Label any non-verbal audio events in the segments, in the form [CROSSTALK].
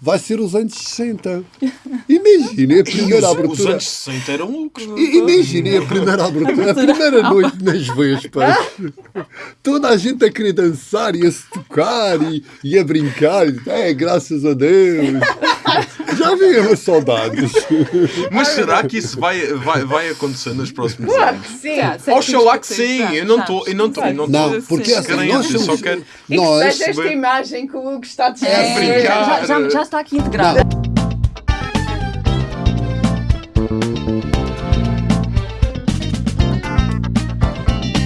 vai ser os anos 60. Imaginem a primeira os, abertura. Os anos 60 eram lucros. Imaginem a primeira abertura, a primeira noite nas Vespas. Toda a gente a querer dançar e a se tocar e, e a brincar. É, graças a Deus. [LAUGHS] Já viram as saudades. [LAUGHS] Mas será que isso vai, vai, vai acontecer nos próximos Claro anos? que sim. Oxalá que sim, eu não estou, eu não estou, não Não, porque assim, descrente, nós eu somos. só quero E que Nós. seja esta imagem que o Hugo está a dizer. É, brincar. já, já, já está aqui integrado.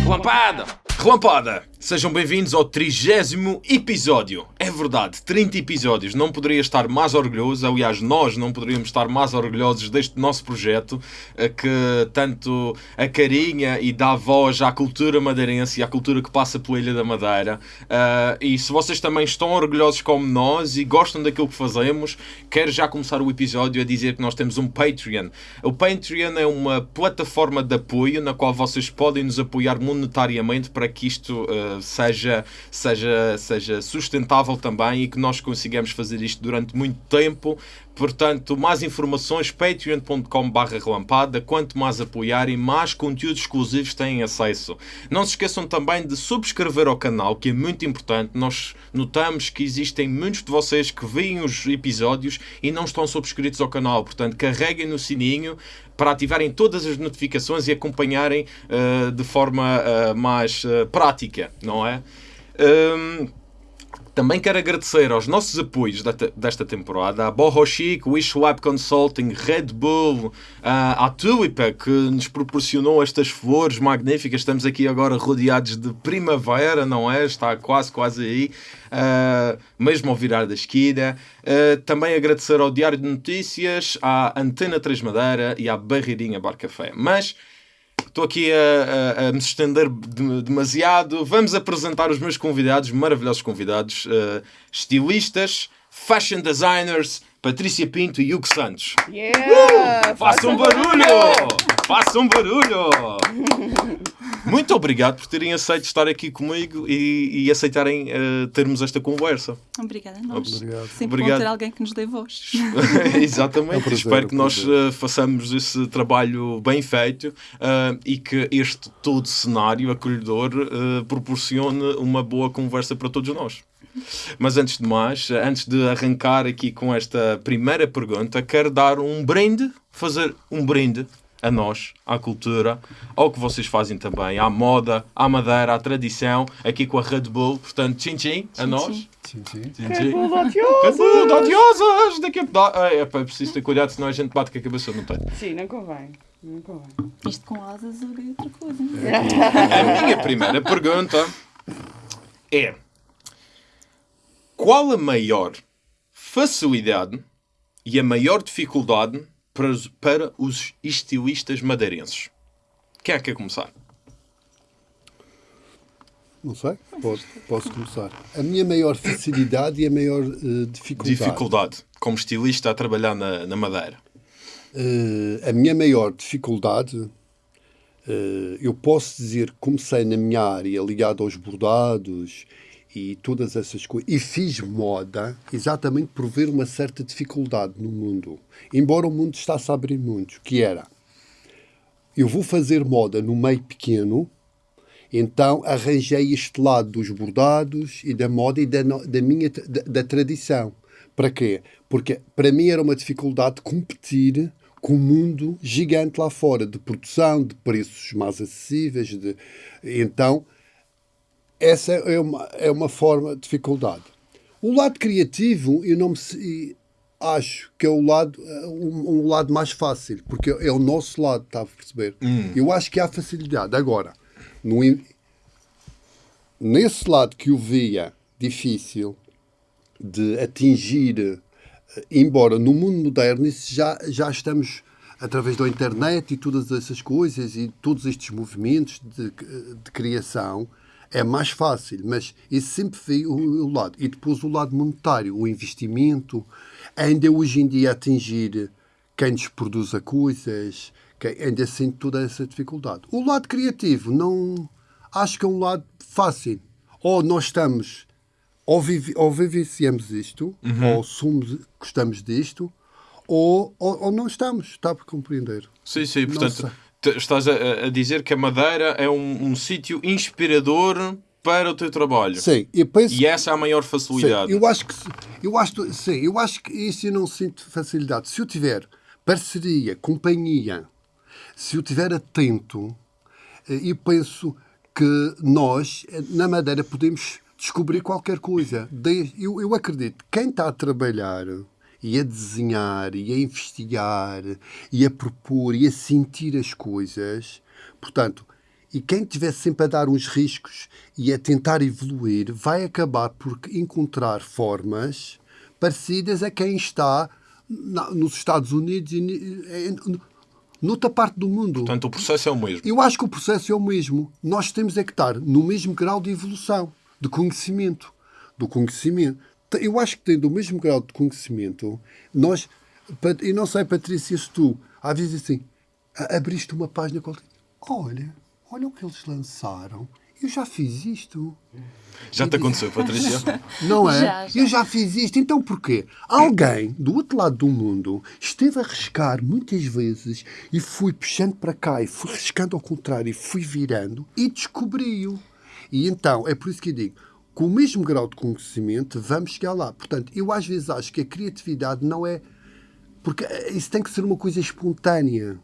Relampada! Relampada! Sejam bem-vindos ao trigésimo episódio. É verdade, 30 episódios. Não poderia estar mais orgulhoso. Aliás, nós não poderíamos estar mais orgulhosos deste nosso projeto eh, que tanto acarinha e dá voz à cultura madeirense e à cultura que passa pela Ilha da Madeira. Ah, e se vocês também estão orgulhosos como nós e gostam daquilo que fazemos, quero já começar o episódio a dizer que nós temos um Patreon. O Patreon é uma plataforma de apoio na qual vocês podem nos apoiar monetariamente para que isto ah, seja, seja, seja sustentável também e que nós consigamos fazer isto durante muito tempo. Portanto, mais informações, patreon.com.br relampada. Quanto mais apoiarem, mais conteúdos exclusivos têm acesso. Não se esqueçam também de subscrever ao canal, que é muito importante. Nós notamos que existem muitos de vocês que veem os episódios e não estão subscritos ao canal. Portanto, carreguem no sininho para ativarem todas as notificações e acompanharem uh, de forma uh, mais uh, prática, não é? Um, também quero agradecer aos nossos apoios desta, temporada, à Boho Chic, Wish Web Consulting, Red Bull, à Tulipa, que nos proporcionou estas flores magníficas. Estamos aqui agora rodeados de primavera, não é? Está quase, quase aí, ah, mesmo ao virar da esquina. Ah, também agradecer ao Diário de Notícias, à Antena 3 Madeira e à Barreirinha Bar Café. Mas Estou aqui a, a- a me estender de- demasiado. Vamos apresentar os meus convidados, maravilhosos convidados, eh, estilistas, fashion designers, Patrícia Pinto e Hugo Santos. Yeah! Façam barulho! Façam barulho! [LAUGHS] Muito obrigado por terem aceito estar aqui comigo e, e aceitarem eh, termos esta conversa. Obrigada a nós. Obrigado. Sempre Obrigado. bom ter alguém que nos dê voz. [LAUGHS] Exatamente. É um prazer, Espero é que um nós eh, façamos esse trabalho bem feito eh, e que este todo cenário acolhedor proporcione uma boa conversa para todos nós. Mas antes de mais, antes de arrancar aqui com esta primeira pergunta, quero dar um brinde, fazer um brinde a nós, à cultura, ao que vocês fazem também, à moda, à madeira, à tradição, aqui com a Red Bull. Portanto, a Tchim, nós. tchim. Sim. Tchim-tchim. Odioso! Capudo, odiosas! Daqui a... da- Ah, é, pá, preciso ter cuidado, senão a gente bate com a cabeça, não tem. Sim, não convém. Não convém. Isto com asas é outra coisa. A minha primeira pergunta é: Qual a maior facilidade e a maior dificuldade para os, para os estilistas madeirenses? Quem é que quer começar? Não sei, posso, posso começar. A minha maior facilidade e a maior eh, dificuldade. Dificuldade, como estilista a trabalhar na, na madeira. Eh, a minha maior dificuldade, eh, eu posso dizer que comecei na minha área ligada aos bordados e todas essas coisas, e fiz moda exatamente por ver uma certa dificuldade no mundo. Embora o mundo está-se a abrir muito, que era, eu vou fazer moda no meio pequeno, então arranjei este lado dos bordados e da moda e da, da minha da, da tradição. Para quê? Porque para mim era uma dificuldade competir com o mundo gigante lá fora, de produção, de preços mais acessíveis. De... Então, essa é uma, é uma forma de dificuldade. O lado criativo, eu não me acho que é o lado, eh, um, um lado mais fácil, porque é o nosso lado, está a perceber? Eu acho que há facilidade. Agora, no, in- nesse lado que eu via difícil de atingir, eh, embora no mundo moderno isso já, já estamos através da internet e todas essas coisas e todos estes movimentos de, de criação é mais fácil, mas isso sempre foi o, o lado. E depois o lado monetário, o investimento, ainda hoje em dia atingir quem nos produza coisas, quem ainda sente toda essa dificuldade. O lado criativo, não acho que é um lado fácil. Ou nós estamos ou, vive, ou vivenciamos isto, Uhum. ou somos, gostamos disto, ou, ou, ou não estamos. Está para compreender. Sim, sim, portanto. Estás a, a dizer que a Madeira é um, um sítio inspirador para o teu trabalho. Sim, eu penso. E essa é a maior Sim, facilidade. eu acho que eu acho, sim, eu acho que isso eu não sinto facilidade. Se eu tiver parceria, companhia, se eu estiver atento, eh, eu penso que nós, eh, na Madeira, podemos descobrir qualquer coisa. Eu, eu acredito que quem está a trabalhar e a desenhar e a investigar e a propor e a sentir as coisas, portanto, e quem estiver sempre a dar uns riscos e a tentar evoluir, vai acabar por encontrar formas parecidas a quem está na- nos Estados Unidos e em- noutra parte do mundo. Portanto, o processo é o mesmo. Eu acho que o processo é o mesmo. Nós temos é que estar no mesmo grau de evolução, de conhecimento. Do conhecimento. Eu acho que tendo o mesmo grau de conhecimento, nós. E não sei, Patrícia, se tu, às vezes assim, abriste uma página qualquer. Olha, olha o que eles lançaram. Eu já fiz isto. Já te aconteceu, Patrícia? [LAUGHS] Não é? Já, já. Eu já fiz isto. Então porquê? Alguém do outro lado do mundo esteve a riscar muitas vezes e fui puxando para cá e fui riscando ao contrário e fui virando e descobriu. E então, é por isso que eu digo, com o mesmo grau de conhecimento, vamos chegar lá. Portanto, eu às vezes acho que a criatividade não é. Porque eh, isso tem que ser uma coisa espontânea.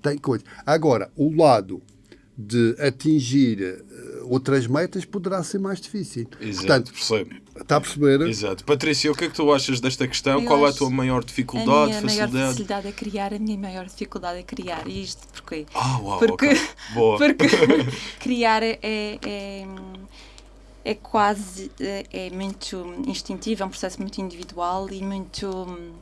Tem coisa. Agora, o lado de atingir eh, outras metas poderá ser mais difícil. Exato, Portanto, percebo. Está a perceber? Exato. Patrícia, o que é que tu achas desta questão? Eu Qual é a tua maior A dificuldade, minha maior facilidade? facilidade é criar, a minha maior dificuldade é criar. E isto porquê? Ah, uau, porque, ok. Boa. [LAUGHS] porque [LAUGHS] criar é, é, é quase é, é muito instintivo, é um processo muito individual e muito hum,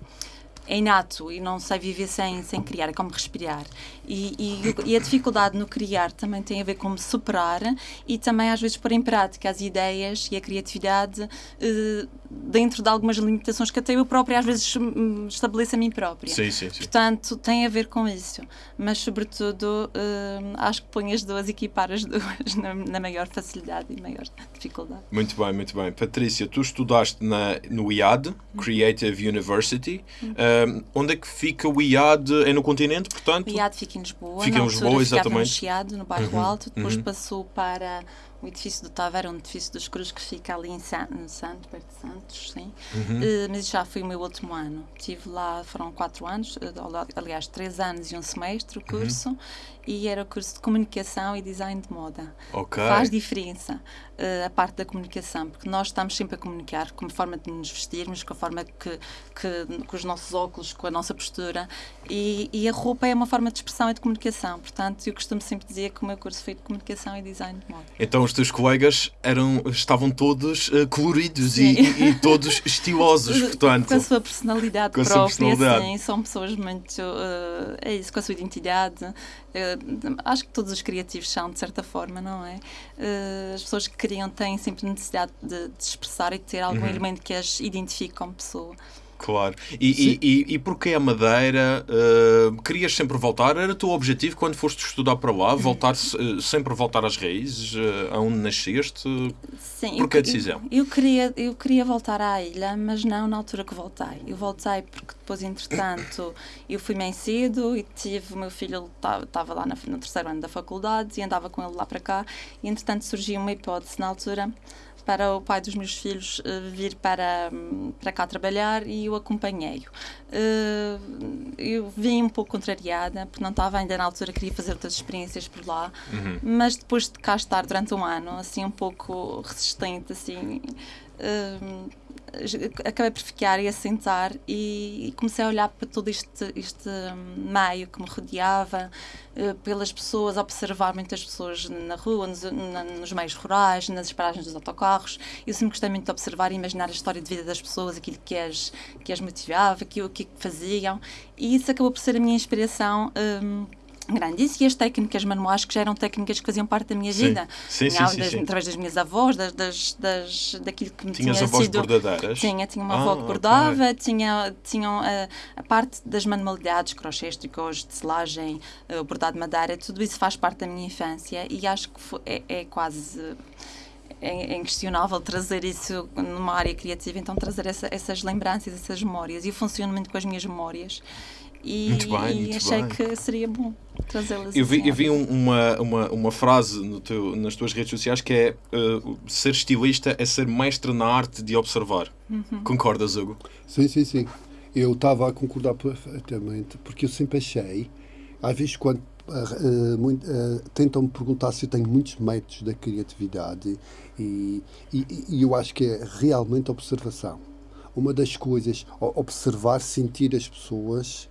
é inato e não sei viver sem, sem criar, é como respirar. E, e, e a dificuldade no criar também tem a ver com superar e também às vezes pôr em prática as ideias e a criatividade eh, dentro de algumas limitações que até eu própria às vezes hum, estabeleço a mim própria. Sim, sim, sim. Portanto, tem a ver com isso. Mas, sobretudo, hum, acho que põe as duas, equipar as duas na, na maior facilidade e maior dificuldade. Muito bem, muito bem. Patrícia, tu estudaste na, no IAD, Creative University. Um, onde é que fica o IAD? É no continente, portanto? O IAD fica em Lisboa. Fica em Lisboa, ficava no exatamente. Chiado, no bairro Uhum, Alto. Depois uhum. passou para o edifício do Taveira, um edifício dos Cruz que fica ali em San- no Santos, perto de Santos, sim. Uhum. Eh, mas já foi o meu último ano. Estive lá, foram quatro anos, eh, aliás, três anos e um semestre Uhum. o curso. E era o curso de comunicação e design de moda. Ok. Faz diferença eh, a parte da comunicação, porque nós estamos sempre a comunicar com a forma de nos vestirmos, com a forma que, que com os nossos óculos, com a nossa postura, e, e a roupa é uma forma de expressão e de comunicação. Portanto, eu costumo sempre dizer que o meu curso foi de comunicação e design de moda. Então os teus colegas eram, estavam todos eh, coloridos e, e- e todos [LAUGHS] estilosos, portanto. Com a sua personalidade Com a sua própria, personalidade. sim, são pessoas muito. eh, é isso, com a sua identidade. Eh, acho que todos os criativos são, de certa forma, não é? As pessoas que criam têm sempre necessidade de, de se expressar e de ter Uhum. algum elemento que as identifique como pessoa. Claro. E, e, e, e porquê a Madeira? eh, querias sempre voltar? Era o teu objetivo quando foste estudar para lá? Voltar, eh, sempre voltar às raízes? eh, aonde nasceste? Sim, Por que a eu- decisão? Eu, eu queria, eu queria voltar à ilha, mas não na altura que voltei. Eu voltei porque depois, entretanto, eu fui bem cedo e tive o meu filho, estava lá no terceiro ano da faculdade e andava com ele lá para cá. E, entretanto, surgiu uma hipótese na altura para o pai dos meus filhos eh, vir para, hum, para cá trabalhar e eu acompanhei-o. Eh, eu vim um pouco contrariada, porque não estava ainda na altura, queria fazer outras experiências por lá, mas depois de cá estar durante um ano, assim um pouco resistente, assim, hum, acabei por ficar e assentar e comecei a olhar para todo este, este hum, meio que me rodeava, eh, pelas pessoas, observar muitas pessoas na rua, nos, nos meios rurais, nas paragens dos autocarros. Eu sempre gostei muito de observar e imaginar a história de vida das pessoas, aquilo que as, que as motivava, aquilo que faziam, e isso acabou por ser a minha inspiração. hum, grande. Isso e as técnicas manuais que já eram técnicas que faziam parte da minha Sim. vida. Sim, sim, sim, das- sim. Através das minhas avós, das, das, das- daquilo que me Tinhas tinha avós sido... bordadeiras? Tinha, tinha uma Ah, avó que bordava, tinha, tinham a, a parte das manualidades, crochês, tricôs, tecelagem, eh, o bordado de madeira, tudo isso faz parte da minha infância e acho que fo- é, é quase é, é inquestionável trazer isso numa área criativa, então trazer essa- essas lembranças, essas memórias. E eu funciono muito com as minhas memórias. E, Muito bem, e muito achei bem. que seria bom trazê-las Eu vi, assim eu vi um- uma, uma, uma frase no teu, nas tuas redes sociais que é uh, ser estilista é ser mestre na arte de observar. Uhum. Concordas, Hugo? Sim, sim, sim. Eu estava a concordar perfeitamente, porque eu sempre achei, às vezes quando ah, ah, muito, ah, tentam me perguntar se eu tenho muitos métodos da criatividade e, e, e eu acho que é realmente observação. Uma das coisas, observar, sentir as pessoas,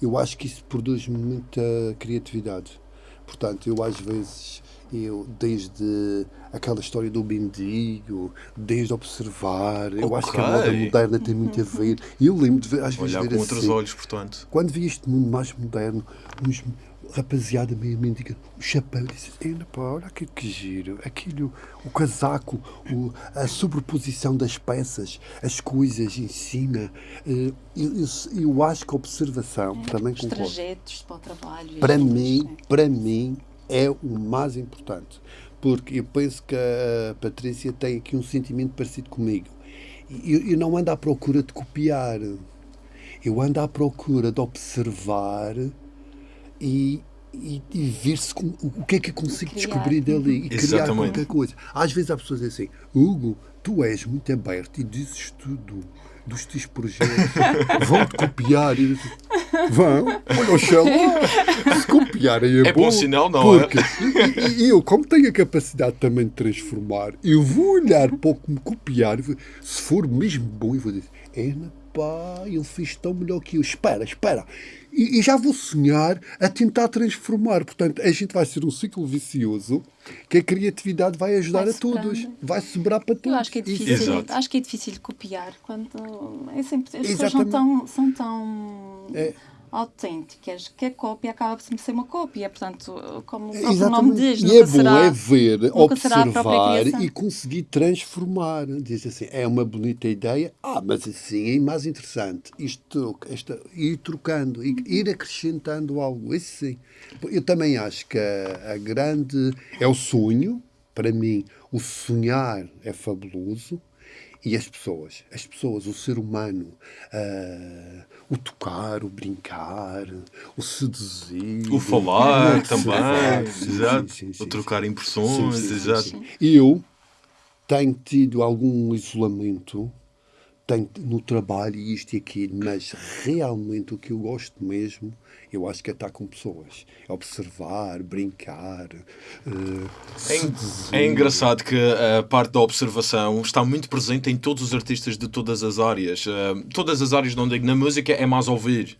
eu acho que isso produz muita criatividade. Portanto, eu às vezes, eu desde aquela história do mendigo, desde observar, eu acho que a moda moderna tem muito a ver. E eu lembro de ver, às vezes Olhar ver com outros assim, olhos, portanto. quando vi este mundo mais moderno, uns rapaziada meio mendiga, o chapéu, disse, "Ena, pá, olha aquilo que giro, aquilo, o casaco, o- a sobreposição das peças, as coisas em cima. eh, Eu, eu, eu acho que a observação, também Os concordo, trajetos para o trabalho. para mim, coisas, né? para mim, é o mais importante. Porque eu penso que a Patrícia tem aqui um sentimento parecido comigo. Eu, eu não ando à procura de copiar. Eu ando à procura de observar e, e, e ver se com- o que é que eu consigo Criar. descobrir dali e criar Exatamente. qualquer coisa. Às vezes há pessoas que dizem assim, Hugo, tu és muito aberto e dizes tudo dos teus projetos. [LAUGHS] Vão-te copiar. E Vão, olha o chão. Se copiarem é, É bom sinal, não é? porque, E, e eu, como tenho a capacidade também de transformar, eu vou olhar para o que me copiar, se for mesmo bom, eu vou dizer, é pá, ele fez tão melhor que eu. Espera, espera. E, e já vou sonhar a tentar transformar. Portanto, a gente vai ser um ciclo vicioso que a criatividade vai ajudar Vai a todos. Vai sobrar para todos. Eu acho que é difícil, Exato. acho que é difícil copiar quando é sempre, as pessoas são Exatamente. tão, são tão É. autênticas que a cópia acaba por ser uma cópia, portanto, como o próprio nome diz, e nunca é bom será, é ver, observar e conseguir transformar. Diz assim, é uma bonita ideia, ah, mas assim é mais interessante. Isto esta, ir trocando, ir, ir acrescentando algo. Isso sim. Eu também acho que a, a grande. É o sonho, para mim, o sonhar é fabuloso. E as pessoas, as pessoas, o ser humano, ah, o tocar, o brincar, o seduzir, O falar o também, exato. o trocar impressões, exato. Eu tenho tido algum isolamento tenho, no trabalho e isto e aquilo, mas realmente o que eu gosto mesmo, eu acho que é estar com pessoas. É observar, brincar. eh, É, é engraçado que a parte da observação está muito presente em todos os artistas de todas as áreas. Uh, todas as áreas, não digo na música, é mais ouvir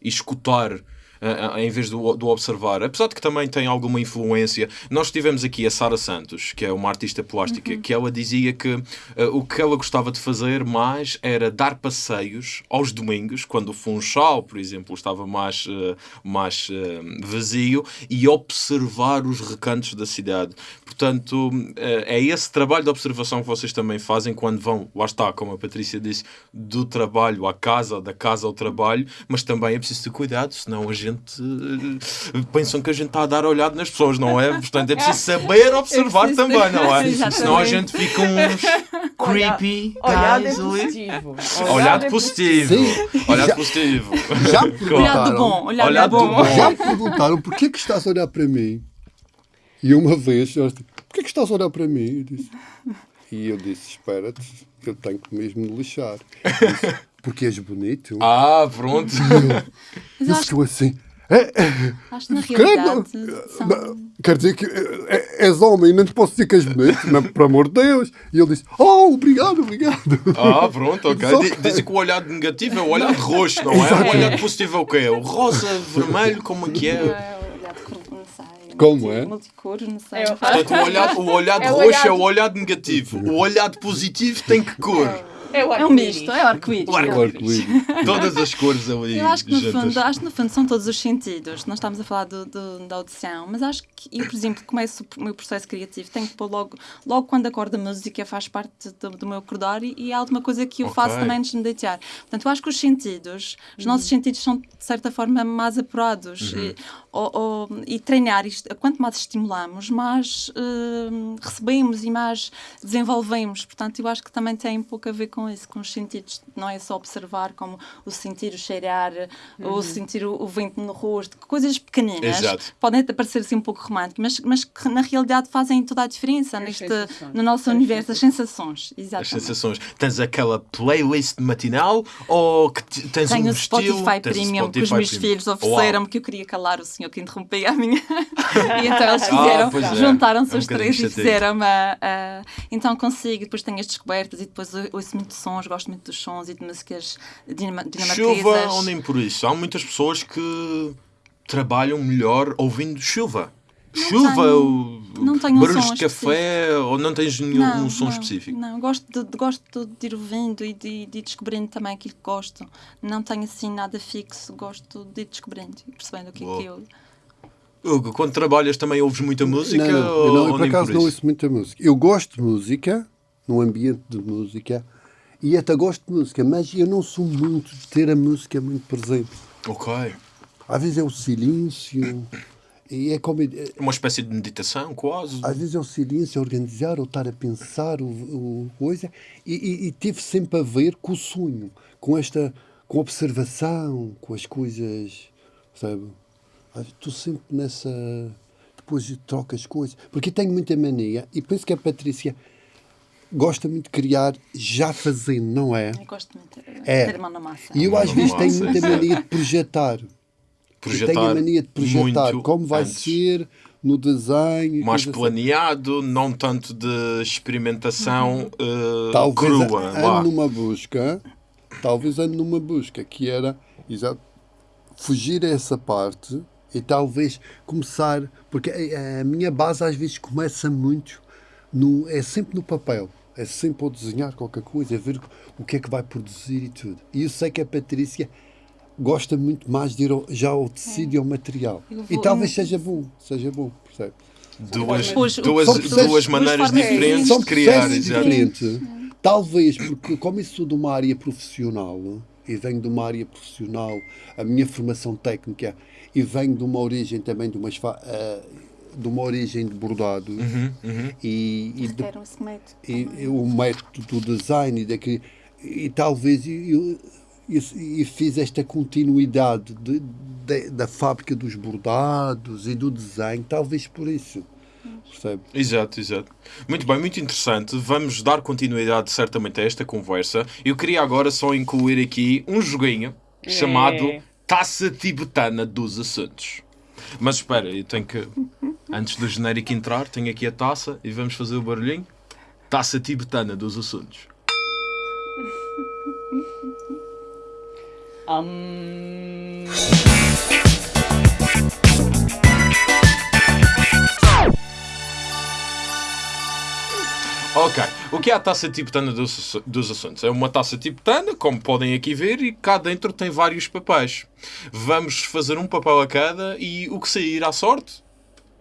e escutar. Uh, em vez do, do observar, apesar de que também tem alguma influência. Nós tivemos aqui a Sara Santos, que é uma artista plástica, que ela dizia que uh, o que ela gostava de fazer mais era dar passeios aos domingos, quando o Funchal, por exemplo, estava mais, uh, mais uh, vazio, e observar os recantos da cidade. Portanto, é esse trabalho de observação que vocês também fazem quando vão, lá está, como a Patrícia disse, do trabalho à casa, da casa ao trabalho, mas também é preciso ter cuidado, senão a gente uh, pensam que a gente está a dar olhado nas pessoas, não é? Portanto, é preciso saber [LAUGHS] observar preciso ter- também, não é? Exatamente. Senão a gente fica uns creepy Olhado é positivo. Olhado é positivo. Sim. Olhado Já- positivo. Já [LAUGHS] Olhado bom, olhado, Olhado do do bom. bom. já me perguntaram porquê que estás a olhar para mim? E uma vez, eu disse, porquê que estás a olhar para mim? Eu disse, e eu disse, espera-te, eu tenho que mesmo me lixar. Eu disse, Porque és bonito. Ah, pronto. Mas eu assim. É, é, acho que na realidade são... Não, Quer dizer que é, és homem, não te posso dizer que és bonito, não, por amor de Deus. E ele disse: Oh, obrigado, obrigado. Ah, pronto, ok. Só Dizem que o olhado negativo é o olhado roxo, não é? O olhado positivo é o quê? O rosa, vermelho, como é que é? é olhado cor, não sei. Como é? Multicor, não sei. É, Portanto, o olhado, o olhado É o roxo é o olhado negativo. O olhado positivo tem que cor? É o É um misto, é arco-íris. O arco- O arco-íris. [LAUGHS] Todas as cores ali Eu acho que, no juntas. fundo, acho que no fundo são todos os sentidos. Nós estamos a falar do, do- da audição, mas acho que eu, por exemplo, começo o meu processo criativo, tenho que pôr logo, logo quando acordo a música, faz parte do, do meu acordar e, e é alguma coisa que eu Ok. faço também antes de me deitar. Portanto, eu acho que os sentidos, os nossos sentidos são, de certa forma, mais apurados. Uhum. E, ou- ou- e treinar isto, quanto mais estimulamos, mais hum, recebemos e mais desenvolvemos. Portanto, eu acho que também tem um pouco a ver com isso, com os sentidos. Não é só observar, como o sentir, o cheirar, ou sentir o, o vento no rosto, coisas pequeninas. Exato. Podem até parecer assim um pouco românticas, mas, mas que na realidade fazem toda a diferença As neste, sensações. no nosso As universo, as sensações. As Exatamente. sensações. Tens aquela playlist matinal ou que te- tens Tenho um o Spotify estilo? Premium que os meus Premium. filhos ofereceram-me que eu queria calar o senhor que interrompia a minha. [LAUGHS] e então eles Ah, fizeram, pois é. juntaram-se É um os três e fizeram-me. a- Então consigo, depois tenho as descobertas e depois eu ouço muito sons, gosto muito dos sons e de músicas dinama- dinamarquesas. Chuva ou nem por isso? Há muitas pessoas que trabalham melhor ouvindo chuva. chuva tenho- não tenho um barulhos som de café ou não tens nenhum um som não, específico? Não, gosto de, de- gosto de ir ouvindo e de, de ir descobrindo também aquilo que gosto. Não tenho assim nada fixo, gosto de ir descobrindo e percebendo o que é Boa. que eu. Hugo, quando trabalhas também ouves muita música? Não, não, ou, eu, não, eu ou por acaso por não ouço muita música. Eu gosto de música, num ambiente de música, e até gosto de música, mas eu não sou muito de ter a música muito presente. Ok. Às vezes é o silêncio, e é como. Uma espécie de meditação, quase. Às vezes é o silêncio, organizar ou estar a pensar o, o coisa, e, e, e teve sempre a ver com o sonho, com esta, com a observação, com as coisas, sabe? Estou sempre nessa. Depois troco as coisas, porque tenho muita mania, e penso que a Patrícia gosta muito de criar já fazendo, não é? Eu gosto muito de É. ter mão na massa. E eu às vezes tenho muita mania de projetar. Eu tenho a mania de projetar como vai antes. ser no desenho. mais assim. planeado, não tanto de experimentação Uhum. eh, talvez crua. ande vá. numa busca, talvez ande numa busca que era exato, fugir a essa parte e talvez começar, porque a, a minha base às vezes começa muito no, é sempre no papel. É sempre ao desenhar qualquer coisa, a ver o que é que vai produzir e tudo. E eu sei que a Patrícia gosta muito mais de ir ao- já ao tecido e ao material. Eu E vou- talvez seja bom, seja bom, percebe? Duas, Pois, duas, processos- duas maneiras duas diferentes São de criar. diferentes. Talvez, porque como eu sou de uma área profissional, e venho de uma área profissional, a minha formação técnica, e venho de uma origem também de, umas eh, de uma origem de bordado, Uhum, uhum. e, e, de- e- e o método do design, e, daqui, e talvez eu, eu, eu fiz esta continuidade de- de- da fábrica dos bordados e do desenho, talvez por isso. Percebe? Exato, exato. Muito bem, muito interessante. Vamos dar continuidade certamente a esta conversa. Eu queria agora só incluir aqui um joguinho chamado Taça Tibetana dos Assuntos. Mas espera, eu tenho que. [LAUGHS] Antes do genérico entrar, tenho aqui a taça e vamos fazer o barulhinho. Taça Tibetana dos Assuntos. Hum, Ok, o que é a taça tibetana dos, dos assuntos? É uma taça tibetana, como podem aqui ver, e cá dentro tem vários papéis. Vamos fazer um papel a cada e o que sair à sorte.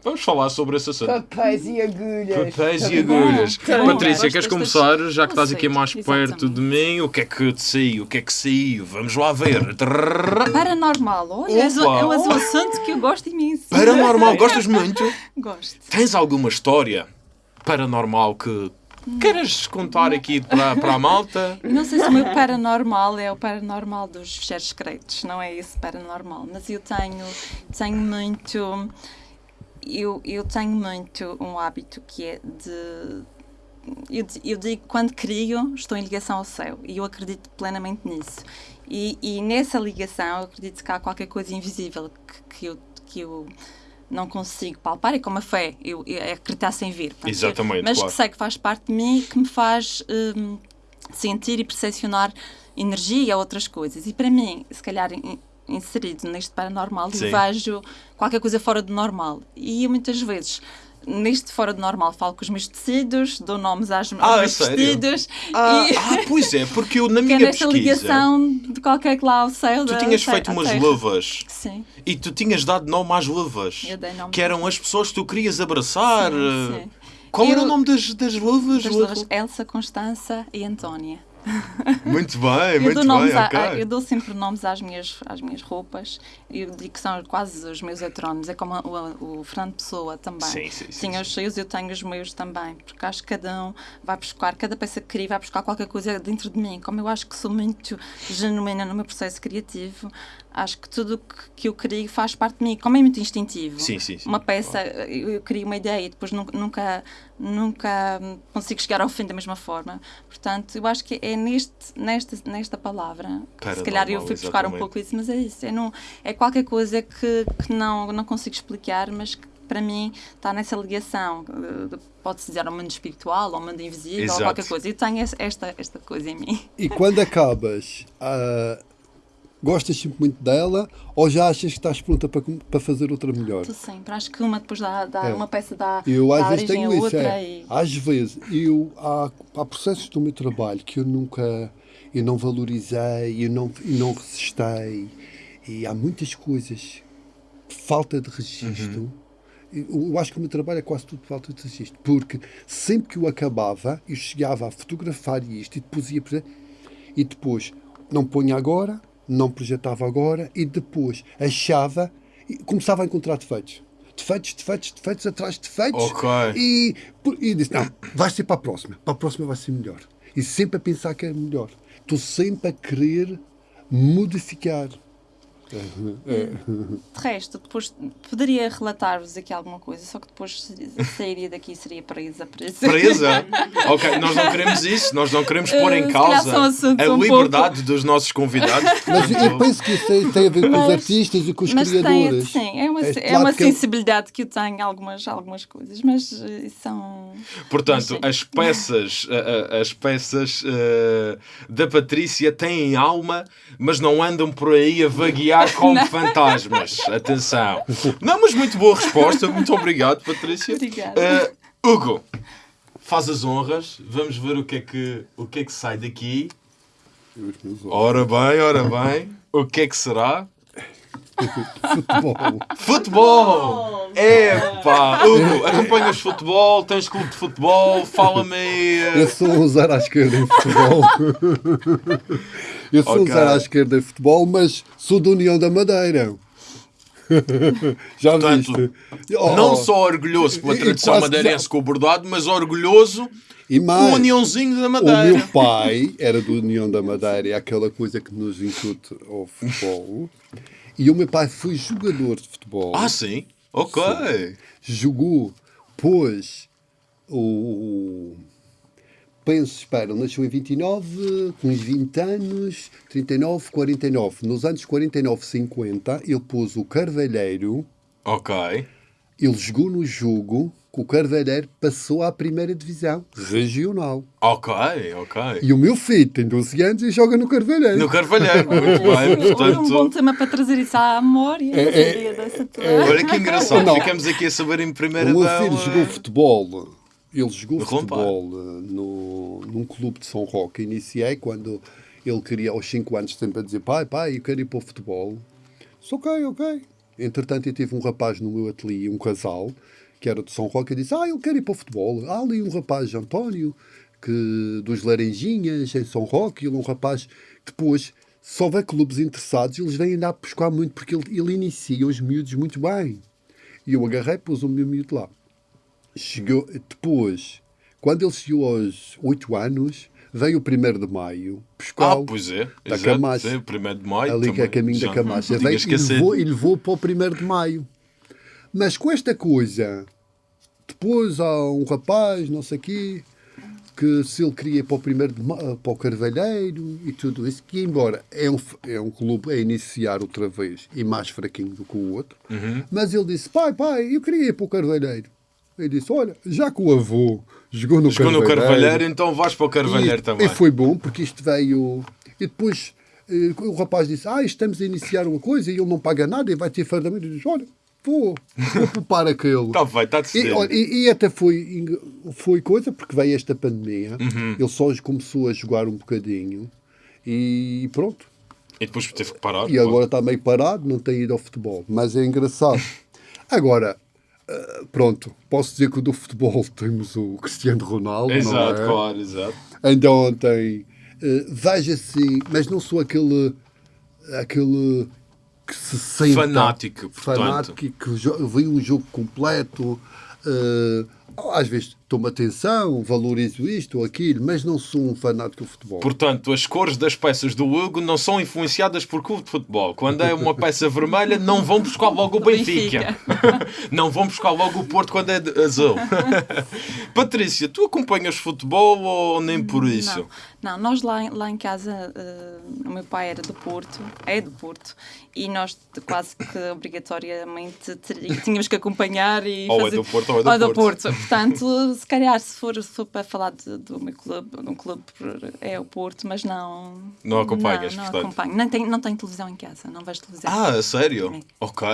Vamos falar sobre esse assunto. papéis e agulhas. Papéis e agulhas. Bom. Patrícia, queres começar? Já que estás aqui mais perto de mim, o que é que te saiu? O que é que saiu? Vamos lá ver. Paranormal, olha, é o é o assunto que eu gosto imenso. Paranormal, [LAUGHS] gostas muito? Gosto. Tens alguma história paranormal que queres contar aqui para, para a malta? Não sei se o meu paranormal é o paranormal dos fecheiros secretos, não é esse paranormal, mas eu tenho, tenho muito. Eu, eu tenho muito um hábito que é de. Eu, eu digo quando crio, estou em ligação ao céu e eu acredito plenamente nisso. E, e nessa ligação, eu acredito que há qualquer coisa invisível que, que, eu, que eu não consigo palpar. É como a fé, eu, eu é acreditar sem ver. Portanto, Exatamente, Mas claro. que sei que faz parte de mim, que me faz hum, sentir e percepcionar energia, outras coisas. E para mim, se calhar inserido neste paranormal, Sim. vejo qualquer coisa fora do normal. E eu muitas vezes neste fora do normal falo com os meus tecidos, dou nomes às, aos Ah, meus sério? vestidos Ah, e ah, pois é, porque eu [LAUGHS] na é minha pesquisa. ligação de qualquer que lá ao céu. Tu tinhas da- feito umas luvas Sim, e tu tinhas dado nome às luvas. Eu dei nome. Que eram as pessoas que tu querias abraçar. Sim, sim. Qual era Eu- o nome das, das luvas? das luvas Elsa, Constança e Antónia. [LAUGHS] Muito bem, Eu muito bem, a- ok. a- eu dou sempre nomes às minhas, às minhas roupas. Eu digo que são quase os meus heterónimos. É como o, o Fernando Pessoa também. Sim, sim, sim, Tinha os seus, eu tenho os meus também. Porque acho que cada um vai buscar, cada peça que cria vai buscar qualquer coisa dentro de mim. Como eu acho que sou muito genuína no meu processo criativo, acho que tudo o que, que eu crio faz parte de mim. Como é muito instintivo. Sim, sim, sim. Uma peça, eu, eu crio uma ideia e depois nu- nunca, nunca consigo chegar ao fim da mesma forma. Portanto, eu acho que é neste, nesta, nesta palavra, que se calhar eu fui buscar um exatamente. pouco isso, mas é isso. É, não, é qualquer coisa que, que não, não consigo explicar, mas que para mim está nessa ligação. eh, Pode-se dizer ao mundo espiritual, ao mundo invisível, Exato. ou qualquer coisa. Eu tenho esta, esta coisa em mim. E quando acabas, ah, gostas sempre muito dela ou já achas que estás pronta para, para fazer outra melhor? Estou sempre. Acho que uma depois dá, dá É. uma peça dá, Eu às dá vezes origem tenho isso. outra É. e Às vezes, eu, há, há processos do meu trabalho que eu nunca eu não valorizei, eu não, eu não resistei. E há muitas coisas, falta de registro. Eu, eu acho que o meu trabalho é quase tudo falta de registro. Porque sempre que eu acabava, eu chegava a fotografar isto e depois ia. E depois não ponha agora, não projetava agora e depois achava e começava a encontrar defeitos. Defeitos, defeitos, defeitos, atrás de defeitos. Ok. E, e disse: Não, vai ser para a próxima. Para a próxima vai ser melhor. E sempre a pensar que é melhor. Estou sempre a querer modificar. De resto, depois poderia relatar-vos aqui alguma coisa, só que depois sairia daqui e seria presa. Presa. Presa? [LAUGHS] ok, nós não queremos isso, nós não queremos pôr Eh, em calhar causa a um liberdade dos nossos convidados. Mas eu penso que isso tem, tem a ver com os Mas- artistas e com os Mas tem, criadores. sim, é uma, Este é uma lado que eu- sensibilidade que eu tenho, algumas, algumas coisas, mas eh, são. Portanto, Sim. as peças, as peças eh, da Patrícia têm alma, mas não andam por aí a vaguear como fantasmas. Atenção. Não, mas muito boa resposta. Muito obrigado, Patrícia. Obrigada. Eh, Hugo, faz as honras. Vamos ver o que é que, o que, é que sai daqui. Ora bem, ora bem. O que é que será? Futebol. Futebol! Epá! Hugo, acompanhas futebol? Tens clube de futebol? Fala-me aí. eh, Eu sou um zero à esquerda em futebol. [LAUGHS] Eu sou um Ok. zero à esquerda em futebol, mas sou da União da Madeira. [LAUGHS] Já Portanto, viste? Oh, Não só orgulhoso pela tradição madeirense com o bordado, mas orgulhoso E com mais, o uniãozinho da o Madeira. meu pai era do União da Madeira, é aquela coisa que nos incute ao futebol. E o meu pai foi jogador de futebol. Ah, sim? Ok. jogou, pois o. Penso, espera, nasceu em 29, com uns 20 anos, 39, 49. Nos anos 49, 50, ele pôs o Carvalheiro, Ok. ele jogou no jogo que o Carvalheiro passou à primeira divisão regional. Ok, ok. E o meu filho tem 12 anos e joga no Carvalheiro. No Carvalheiro, [LAUGHS] muito bem. Olha, um bom Portanto, tema para trazer isso à memória. É, é, tua- olha que engraçado. Não. Ficamos aqui a saber em primeira O meu filho jogou eh, futebol. Ele jogou futebol eh, no, num clube de São Roque. Iniciei quando ele queria, aos 5 anos, sempre a dizer: pai, pai, eu quero ir para o futebol. Disse: ok, ok. Entretanto, eu tive um rapaz no meu ateliê, um casal, que era de São Roque, e disse: ah, eu quero ir para o futebol. Há ali um rapaz, António, que, dos Laranjinhas, em São Roque, ele é um rapaz. Depois, se houver clubes interessados, eles vêm andar a buscar muito, porque ele, ele inicia os miúdos muito bem. E eu agarrei, pus o meu miúdo lá. Chegou, depois, quando ele chegou aos 8 anos, veio o 1 de maio Ah, buscar pois é. da Exato. Camacha. Sim, primeiro de maio. ali que é caminho da Camacha. Veio e levou, e levou para o 1 de maio. Mas com esta coisa, depois há um rapaz, não sei quê, que se ele queria ir para o primeiro de ma- para o Carvalheiro e tudo isso, que embora é um, é um clube a iniciar outra vez e mais fraquinho do que o outro, Uhum. mas ele disse, pai, pai, eu queria ir para o Carvalheiro. Ele disse, olha, já que o avô jogou no Chegou no Carvalheiro... Carvalheiro, então vais para o Carvalheiro e, também. E foi bom, porque isto veio... E depois eh, o rapaz disse, ah, estamos a iniciar uma coisa e ele não paga nada e vai ter fardamento. Eu disse, olha, vou, vou [LAUGHS] poupar aquele. Está bem, está E, olha, e, e até foi, foi coisa, porque veio esta pandemia, Uhum. ele só começou a jogar um bocadinho e pronto. E depois teve que parar. E agora está meio parado, não tem ido ao futebol. Mas é engraçado. [LAUGHS] Agora, eh, pronto, posso dizer que do futebol [LAUGHS] temos o Cristiano Ronaldo, Exato, é? claro, exato. Ainda ontem, eh, veja-se, mas não sou aquele, aquele que se sente Fanático, portanto. fanático que vê um jogo completo. eh, às vezes tomo atenção, valorizo isto ou aquilo, mas não sou um fanático do futebol. Portanto, as cores das peças do Hugo não são influenciadas por clube de futebol. Quando é uma peça vermelha, não vão buscar logo o Benfica. [LAUGHS] não vão buscar logo o Porto quando é azul. [LAUGHS] Patrícia, tu acompanhas futebol ou nem por isso? Não, não nós lá, em- lá em casa, eh, o meu pai era do Porto, é do Porto, e nós quase que obrigatoriamente tínhamos que acompanhar e Ou é fazer... do Porto ou é do Porto. Portanto, se calhar se for, se for para falar de- do meu clube, de um clube é o Porto, mas não... Não acompanhas, não, não portanto. acompanho. Nem tenho, não tenho televisão em casa, não vejo televisão. Ah, sério? Ok.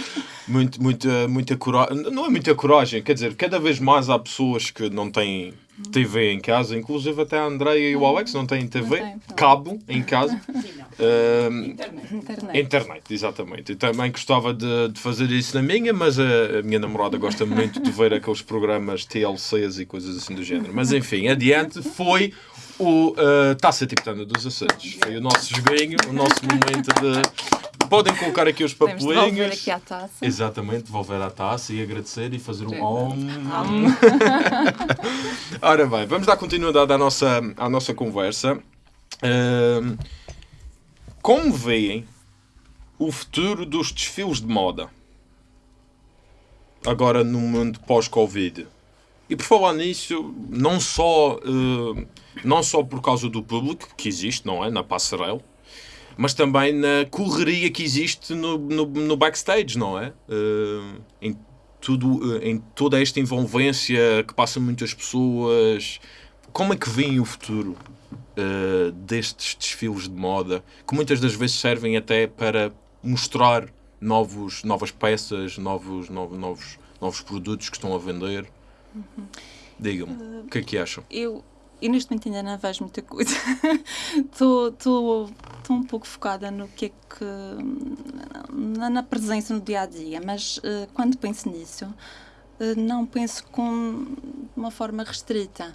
[LAUGHS] Muito, muita, muita coragem. Não é muita coragem, quer dizer, cada vez mais há pessoas que não têm TV em casa, inclusive até a Andreia e o Alex não têm TV, têm, pronto. cabo em casa. [LAUGHS] Ahm, Internet. Internet, exatamente. Eu também gostava de, de fazer isso na minha, mas a, a minha namorada gosta muito de ver aqueles programas TLCs e coisas assim do género. Mas enfim, adiante, foi o uh, Taça Tibetana dos Açores. Foi o nosso joguinho, o nosso momento de. Podem colocar aqui os Podemos devolver papelinhos. aqui à taça. Exatamente, devolver a taça e agradecer e fazer um om. [LAUGHS] Ora bem, vamos dar continuidade à nossa, à nossa conversa. Como veem o futuro dos desfiles de moda? Agora no mundo pós-Covid. E por falar nisso, não só, eh, não só por causa do público que existe, não é? Na passarela, mas também na correria que existe no, no, no backstage, não é? Eh, em, tudo, eh, em toda esta envolvência que passam muitas pessoas. Como é que veem o futuro eh, destes desfiles de moda, que muitas das vezes servem até para mostrar novos, novas peças, novos, novos, novos, novos produtos que estão a vender? Digam-me, o que é que acham? eu, eu neste momento ainda não vejo muita coisa. [LAUGHS] Estou um pouco focada no que é que. na, na presença no dia a dia, mas eh, quando penso nisso, eh, não penso com uma forma restrita.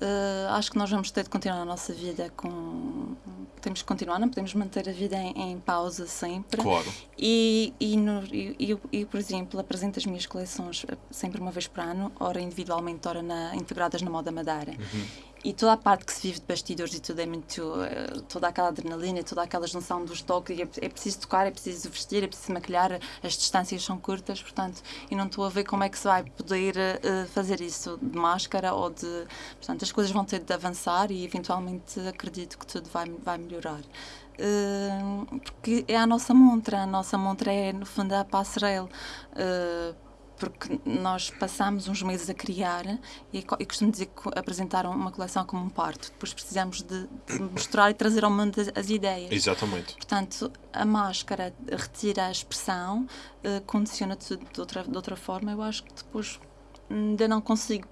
Eh, acho que nós vamos ter de continuar a nossa vida com. Temos que continuar, não podemos manter a vida em, em pausa sempre. Claro. E, e, no, e, e por exemplo, apresento as minhas coleções eh, sempre uma vez por ano, ora individualmente, ora na, integradas na moda Madeira. E toda a parte que se vive de bastidores e tudo é muito. eh, toda aquela adrenalina, toda aquela junção dos toques. e É, é preciso tocar, é preciso vestir, é preciso maquilhar, as distâncias são curtas, portanto, eu não estou a ver como é que se vai poder eh, fazer isso de máscara ou de. Portanto, as coisas vão ter de avançar e eventualmente acredito que tudo vai, vai melhorar. Uh, porque é a nossa montra, a nossa montra é no fundo a passarela. Uh, porque nós passamos uns meses a criar e eu costumo dizer que apresentar uma coleção como um parto. Depois precisamos de, de mostrar e trazer ao mundo as, as ideias. Exatamente. Portanto, a máscara retira a expressão, eh, condiciona tudo de outra, de outra forma. Eu acho que depois ainda não consigo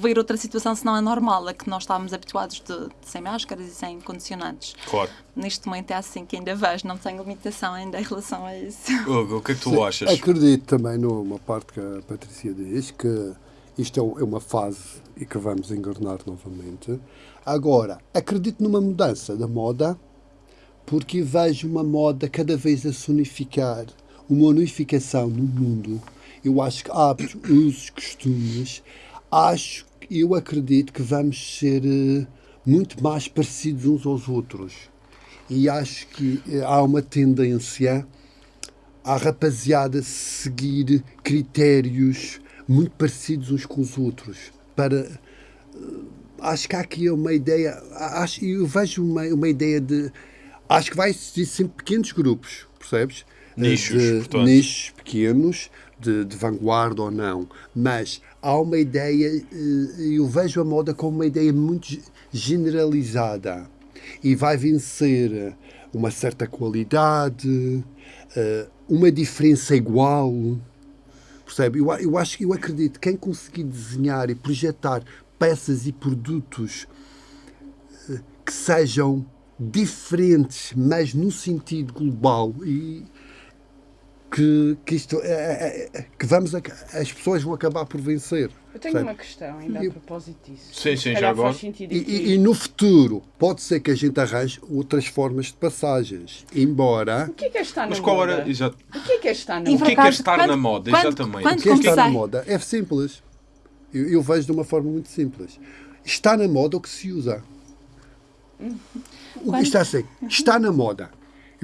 ver outra situação senão a normal, a que nós estávamos habituados de, de sem máscaras e sem condicionantes. Claro. Neste momento é assim que ainda vejo, não tenho limitação ainda em relação a isso. [LAUGHS] Hugo, o que é que tu achas? Acredito também numa parte que a Patrícia diz, que isto é é uma fase e que vamos encarnar novamente. Agora, acredito numa mudança da moda, porque vejo uma moda cada vez a se unificar, uma unificação no mundo. Eu acho que hábitos, usos, costumes, acho, eu acredito que vamos ser eh, muito mais parecidos uns aos outros. E acho que eh, há uma tendência à rapaziada seguir critérios muito parecidos uns com os outros para eh, acho que há aqui uma ideia acho eu vejo uma, uma ideia de acho que vai existir sempre pequenos grupos percebes Nichos, de, portanto. nichos pequenos de, de vanguarda ou não mas há uma ideia eh, eu vejo a moda como uma ideia muito ge- generalizada e vai vencer uma certa qualidade, eh, uma diferença igual. Percebe? Eu, eu acho que eu acredito que quem conseguir desenhar e projetar peças e produtos eh, que sejam diferentes, mas no sentido global e que, que isto é- é- é- que vamos a- as pessoas vão acabar por vencer. Eu tenho percebe? uma questão ainda E- a propósito disso. Sim, sim, já agora. faz sentido E, e- e no futuro pode ser que a gente arranje outras formas de passagens, embora O que é que é estar Mas na qual moda? era. Exato. O que é que é estar na E O que é moda? que é estar quando- na moda? quando- Exatamente. quando o que é estar na moda é simples. Eu, eu vejo de uma forma muito simples. Está na moda o que se usa. O que está assim? Está na moda.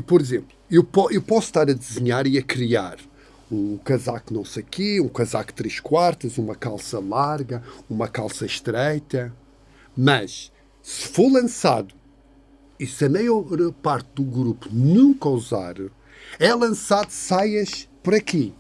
E, por exemplo, eu, po- eu posso estar a desenhar e a criar um casaco não sei quê, um casaco três quartas, uma calça larga, uma calça estreita. Mas, se for lançado e se a maior parte do grupo nunca usar, é lançado saias por aqui.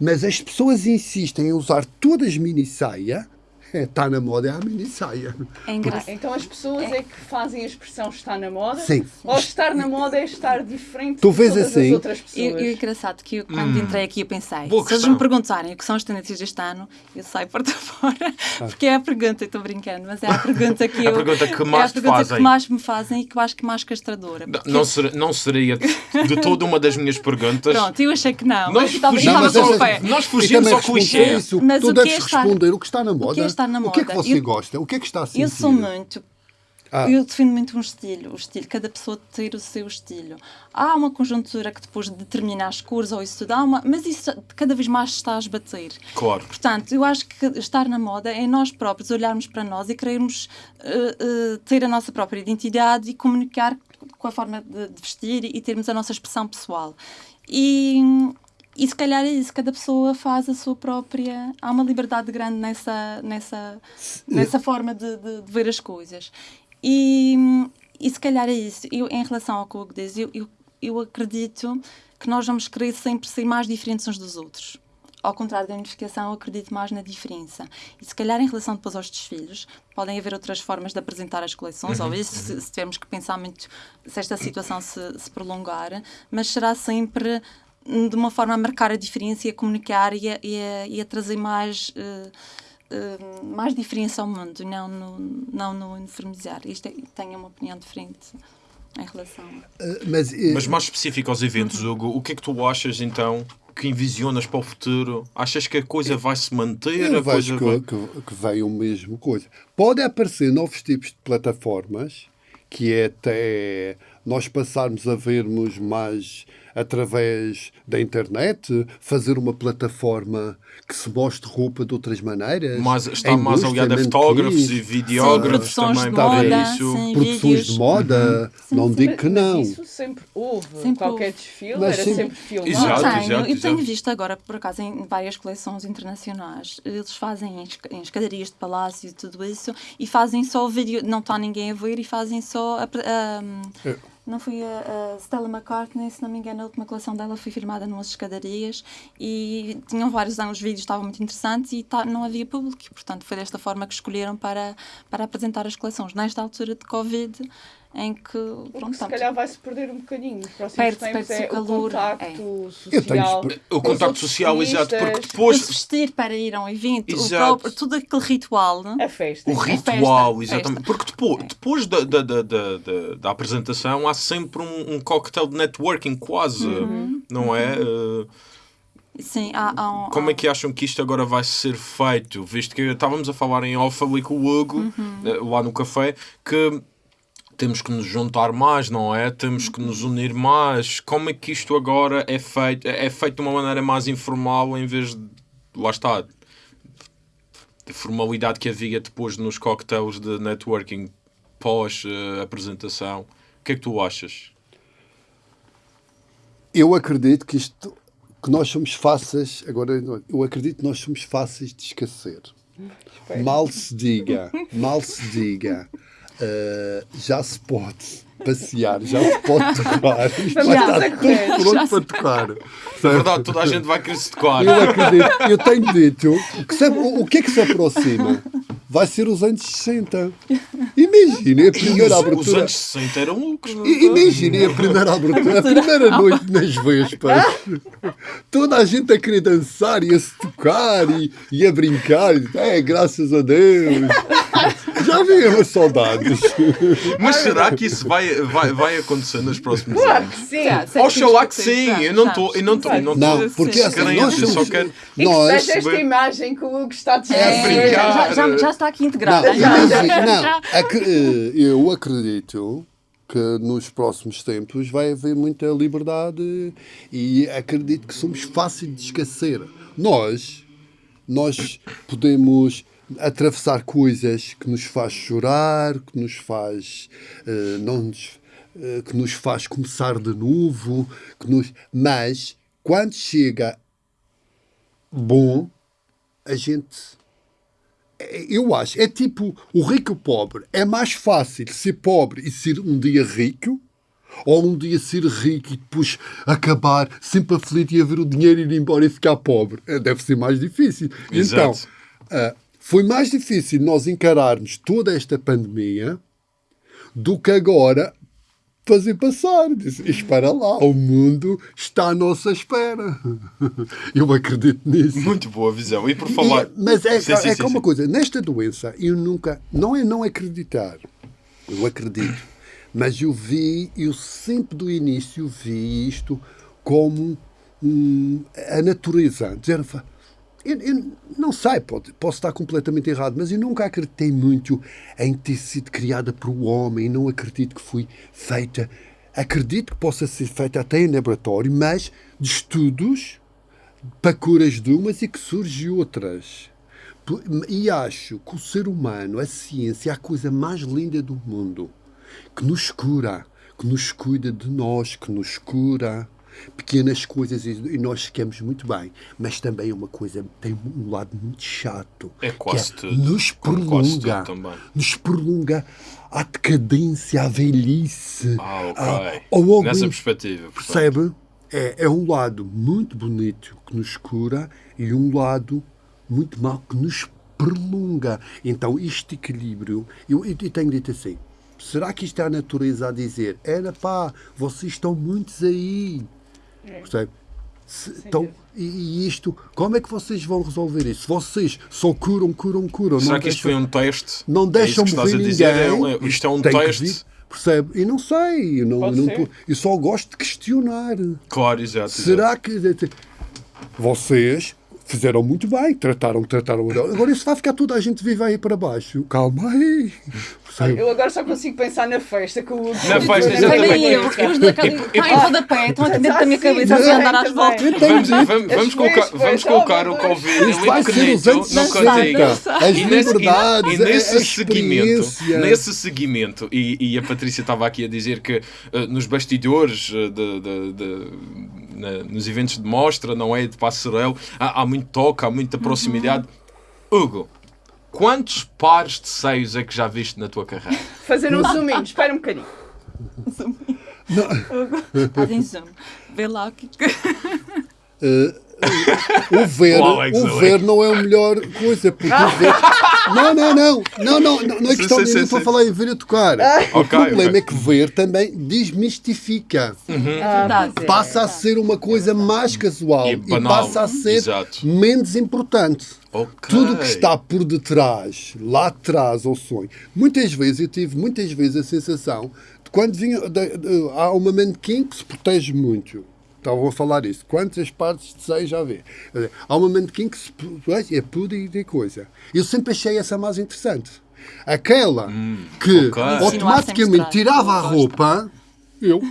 Mas as pessoas insistem em usar todas mini saia, está [LAUGHS] na moda é a mini saia. É engraçado. Então as pessoas é que fazem a expressão estar na moda? Sim. Ou estar na moda é estar diferente Tu de vês todas assim? as outras pessoas? E, o engraçado que eu, quando entrei aqui eu pensei, Boa se eles questão. me perguntarem o que são as tendências deste ano, eu saio porta [LAUGHS] fora, porque é a pergunta, eu estou brincando, mas é a pergunta que [LAUGHS] A eu... pergunta que é a mais pergunta fazem. que mais me fazem e que eu acho que mais castradora. Não, porque- não, ser- não seria de toda uma das minhas perguntas. Pronto, eu achei que não. Nós fugimos estava mas com essa- o pé. nós fugimos ao clichê. a Isso, Mas tu o que é deves estar- responder o que está na o moda. estar na O que é que moda? você Eu- gosta? O que é que está a sentir? Eu sou muito. Ah. Eu defino muito um estilo, o estilo, cada pessoa ter o seu estilo. Há uma conjuntura que depois determina as cores ou isso tudo, há uma, mas isso cada vez mais está a esbater. Claro. Portanto, eu acho que estar na moda é nós próprios olharmos para nós e querermos eh, eh, ter a nossa própria identidade e comunicar com a forma de, de vestir e termos a nossa expressão pessoal. E, e se calhar é isso, cada pessoa faz a sua própria. Há uma liberdade grande nessa, nessa, nessa forma de, de- de ver as coisas. E, e se calhar é isso. Eu, em relação ao que o Hugo diz, eu, eu, eu acredito que nós vamos querer sempre ser mais diferentes uns dos outros. Ao contrário da unificação, eu acredito mais na diferença. E se calhar em relação depois aos desfiles, podem haver outras formas de apresentar as coleções, ou isso, se, se tivermos que pensar muito se esta situação se, se prolongar, mas será sempre de uma forma a marcar a diferença e a comunicar e a, e a- e a trazer mais, eh, eh, mais diferença ao mundo, não no, não no uniformizar. Isto é, tenho uma opinião diferente em relação. Ah, Mas, eh, Mas mais específico aos eventos, Hugo, o que é que tu achas então que envisionas para o futuro? Achas que a coisa vai se manter? Eu a coisa vejo vai... que, que, que vem o mesmo coisa. Pode aparecer novos tipos de plataformas, que é até nós passarmos a vermos mais através da internet, fazer uma plataforma que se mostre roupa de outras maneiras. Mas está em mais aliada a fotógrafos e videógrafos produções também de para moda, isso. sim. produções vídeos. de moda. não Mas- digo que não. Isso sempre houve. Sempre Qualquer houve. desfile Mas era sempre- sempre filmado. Exato, tenho, exato, eu tenho exato. visto agora, por acaso, em várias coleções internacionais, eles fazem em, esca- em escadarias de palácio e tudo isso, e fazem só o vídeo, não está ninguém a ver, e fazem só. A, a- É. não foi a, a Stella McCartney, se não me engano, a última coleção dela foi filmada numas escadarias e tinham vários anos, os vídeos estavam muito interessantes e tá- não havia público, portanto foi desta forma que escolheram para, para apresentar as coleções. Nesta altura de Covid, em que. O que Pronto, se calhar vai-se perder um bocadinho. Nos próximos Perde-se, tempos é o calor, contacto Eu tenho social. O contacto social, exato, porque depois vestir para ir a um evento, próprio, tudo aquele ritual. A festa. o É ritual, festa, exatamente. festa. Porque depois, depois da, da, da, da, da- da apresentação há sempre um, um cocktail de networking, quase, Uhum. não é? Uh, Sim, há, há um, Como é que acham que isto agora vai ser feito? Visto que estávamos a falar em off ali com o Hugo, Uhum. eh, lá no café, que temos que nos juntar mais, não é? Temos que nos unir mais. Como é que isto agora é feito? É feito de uma maneira mais informal em vez de. Lá está. De formalidade que havia depois nos cocktails de networking pós-apresentação. O que é que tu achas? Eu acredito que isto que nós somos fáceis, agora eu acredito que nós somos fáceis de esquecer. Mal se diga, mal se diga, eh, já se pode passear, já se pode [LAUGHS] tocar, isto Vamos vai já. estar tudo pronto para tocar. [LAUGHS] É verdade, toda a gente vai querer se tocar. Eu acredito, eu tenho dito que se- o, o que é que se aproxima? Vai ser os anos 60. Imaginem a primeira os, os abertura. anos 60 eram loucos. I- Imaginem a primeira abertura, a primeira noite nas Vespas. Toda a gente a querer dançar e a se tocar e, e a brincar. É, graças a Deus. Já as saudades. Mas será que isso vai, vai, vai acontecer nos próximos Claro anos? que sim. Oxalá que sim, eu não estou, eu não estou, não Não, porque assim, nós eu só somos. quero- E que seja esta imagem que o Hugo está a dizer. É, brincar. já, já, já está aqui integrada. Não, imagina- não, ac- eh, eu acredito que nos próximos tempos vai haver muita liberdade e acredito que somos fáceis de esquecer. Nós, nós podemos atravessar coisas que nos faz chorar, que nos faz eh, não nos, eh, que nos faz começar de novo, que nos, mas quando chega bom, a gente eu acho, é tipo o rico e o pobre. É mais fácil ser pobre e ser um dia rico ou um dia ser rico e depois acabar sempre aflito e haver o dinheiro e ir embora e ficar pobre. É, Deve ser mais difícil. Exato. Então, ah, foi mais difícil nós encararmos toda esta pandemia do que agora fazer passar. Disse, Espera lá, o mundo está à nossa espera. [LAUGHS] Eu acredito nisso. Muito boa visão. E por falar. E- mas é, Sim, sim, é sim, que uma coisa, nesta doença, eu nunca. Não é não acreditar. Eu acredito. Mas eu vi, eu sempre do início vi isto como um, a natureza. Dizer, eu, eu não sei, pode, posso estar completamente errado, mas eu nunca acreditei muito em ter sido criada por um homem. Não acredito que foi feita. Acredito que possa ser feita até em laboratório, mas de estudos para curas de umas e que surgem outras. E acho que o ser humano, a ciência, é a coisa mais linda do mundo. Que nos cura, que nos cuida de nós, que nos cura. Pequenas coisas e e nós ficamos muito bem. Mas também é uma coisa, tem um lado muito chato. É quase que tudo. Nos prolonga. Nos prolonga a decadência, a velhice. Ah, ok. a- ao Nessa perspectiva. portanto. Percebe? É, é um lado muito bonito que nos cura e um lado muito mau que nos prolonga. Então, este equilíbrio, eu, eu tenho dito assim: será que isto é a natureza a dizer? Era pá, vocês estão muitos aí. Percebe? Se- então, e, e isto, como é que vocês vão resolver isso? Vocês só curam, curam, curam. Será não que isto deixam- foi um teste? não É deixam que estás a morrer dizer? É ninguém. é- isto é um tem que teste? vir, percebe? E não sei, eu, não, não eu só gosto de questionar. Claro, exato. exato. Será que vocês fizeram muito bem, trataram, trataram. Agora isso vai ficar toda a gente viva aí para baixo. Calma aí. Eu agora só consigo pensar na festa que o Na festa, exatamente. Também eu, os da em rodapé, estão aqui dentro da minha cabeça a andar às voltas. Vamos, colocar, vamos colocar o. Covid Isto vai ser os anos no 60. cantinho. As E nesse, liberdades, e, e nesse a- a seguimento, nesse seguimento, e, a Patrícia estava aqui a dizer que eh, nos bastidores, eh, de- na- nos eventos de mostra, não é? De passarelo, há, há muito toque, há muita proximidade. Hugo, quantos pares de seios é que já viste na tua carreira? [LAUGHS] fazer um zoom in. Espera um bocadinho. Fazem zoom. Vê lá o que. Eh, o ver, O Alex o ver não é a melhor coisa, porque o ver. Não, não, não, não, não, não, não é questão sim, de estou a falar em ver a tocar. o Ok, problema ok. é que ver também desmistifica. Ah, pois é. Passa a ser uma coisa mais casual E e, banal. passa a ser Exato. menos importante. Ok. Tudo que está por detrás, lá atrás ao sonho. Muitas vezes eu tive muitas vezes a sensação de quando vinha de- de- há uma manequim que se protege muito. Estavam a falar isso. Quantas partes de seio já vê? Há uma manequim que se é pudim e coisa. Eu sempre achei essa mais interessante. Aquela que ok. Insinuar sem automaticamente tirava a roupa, eu,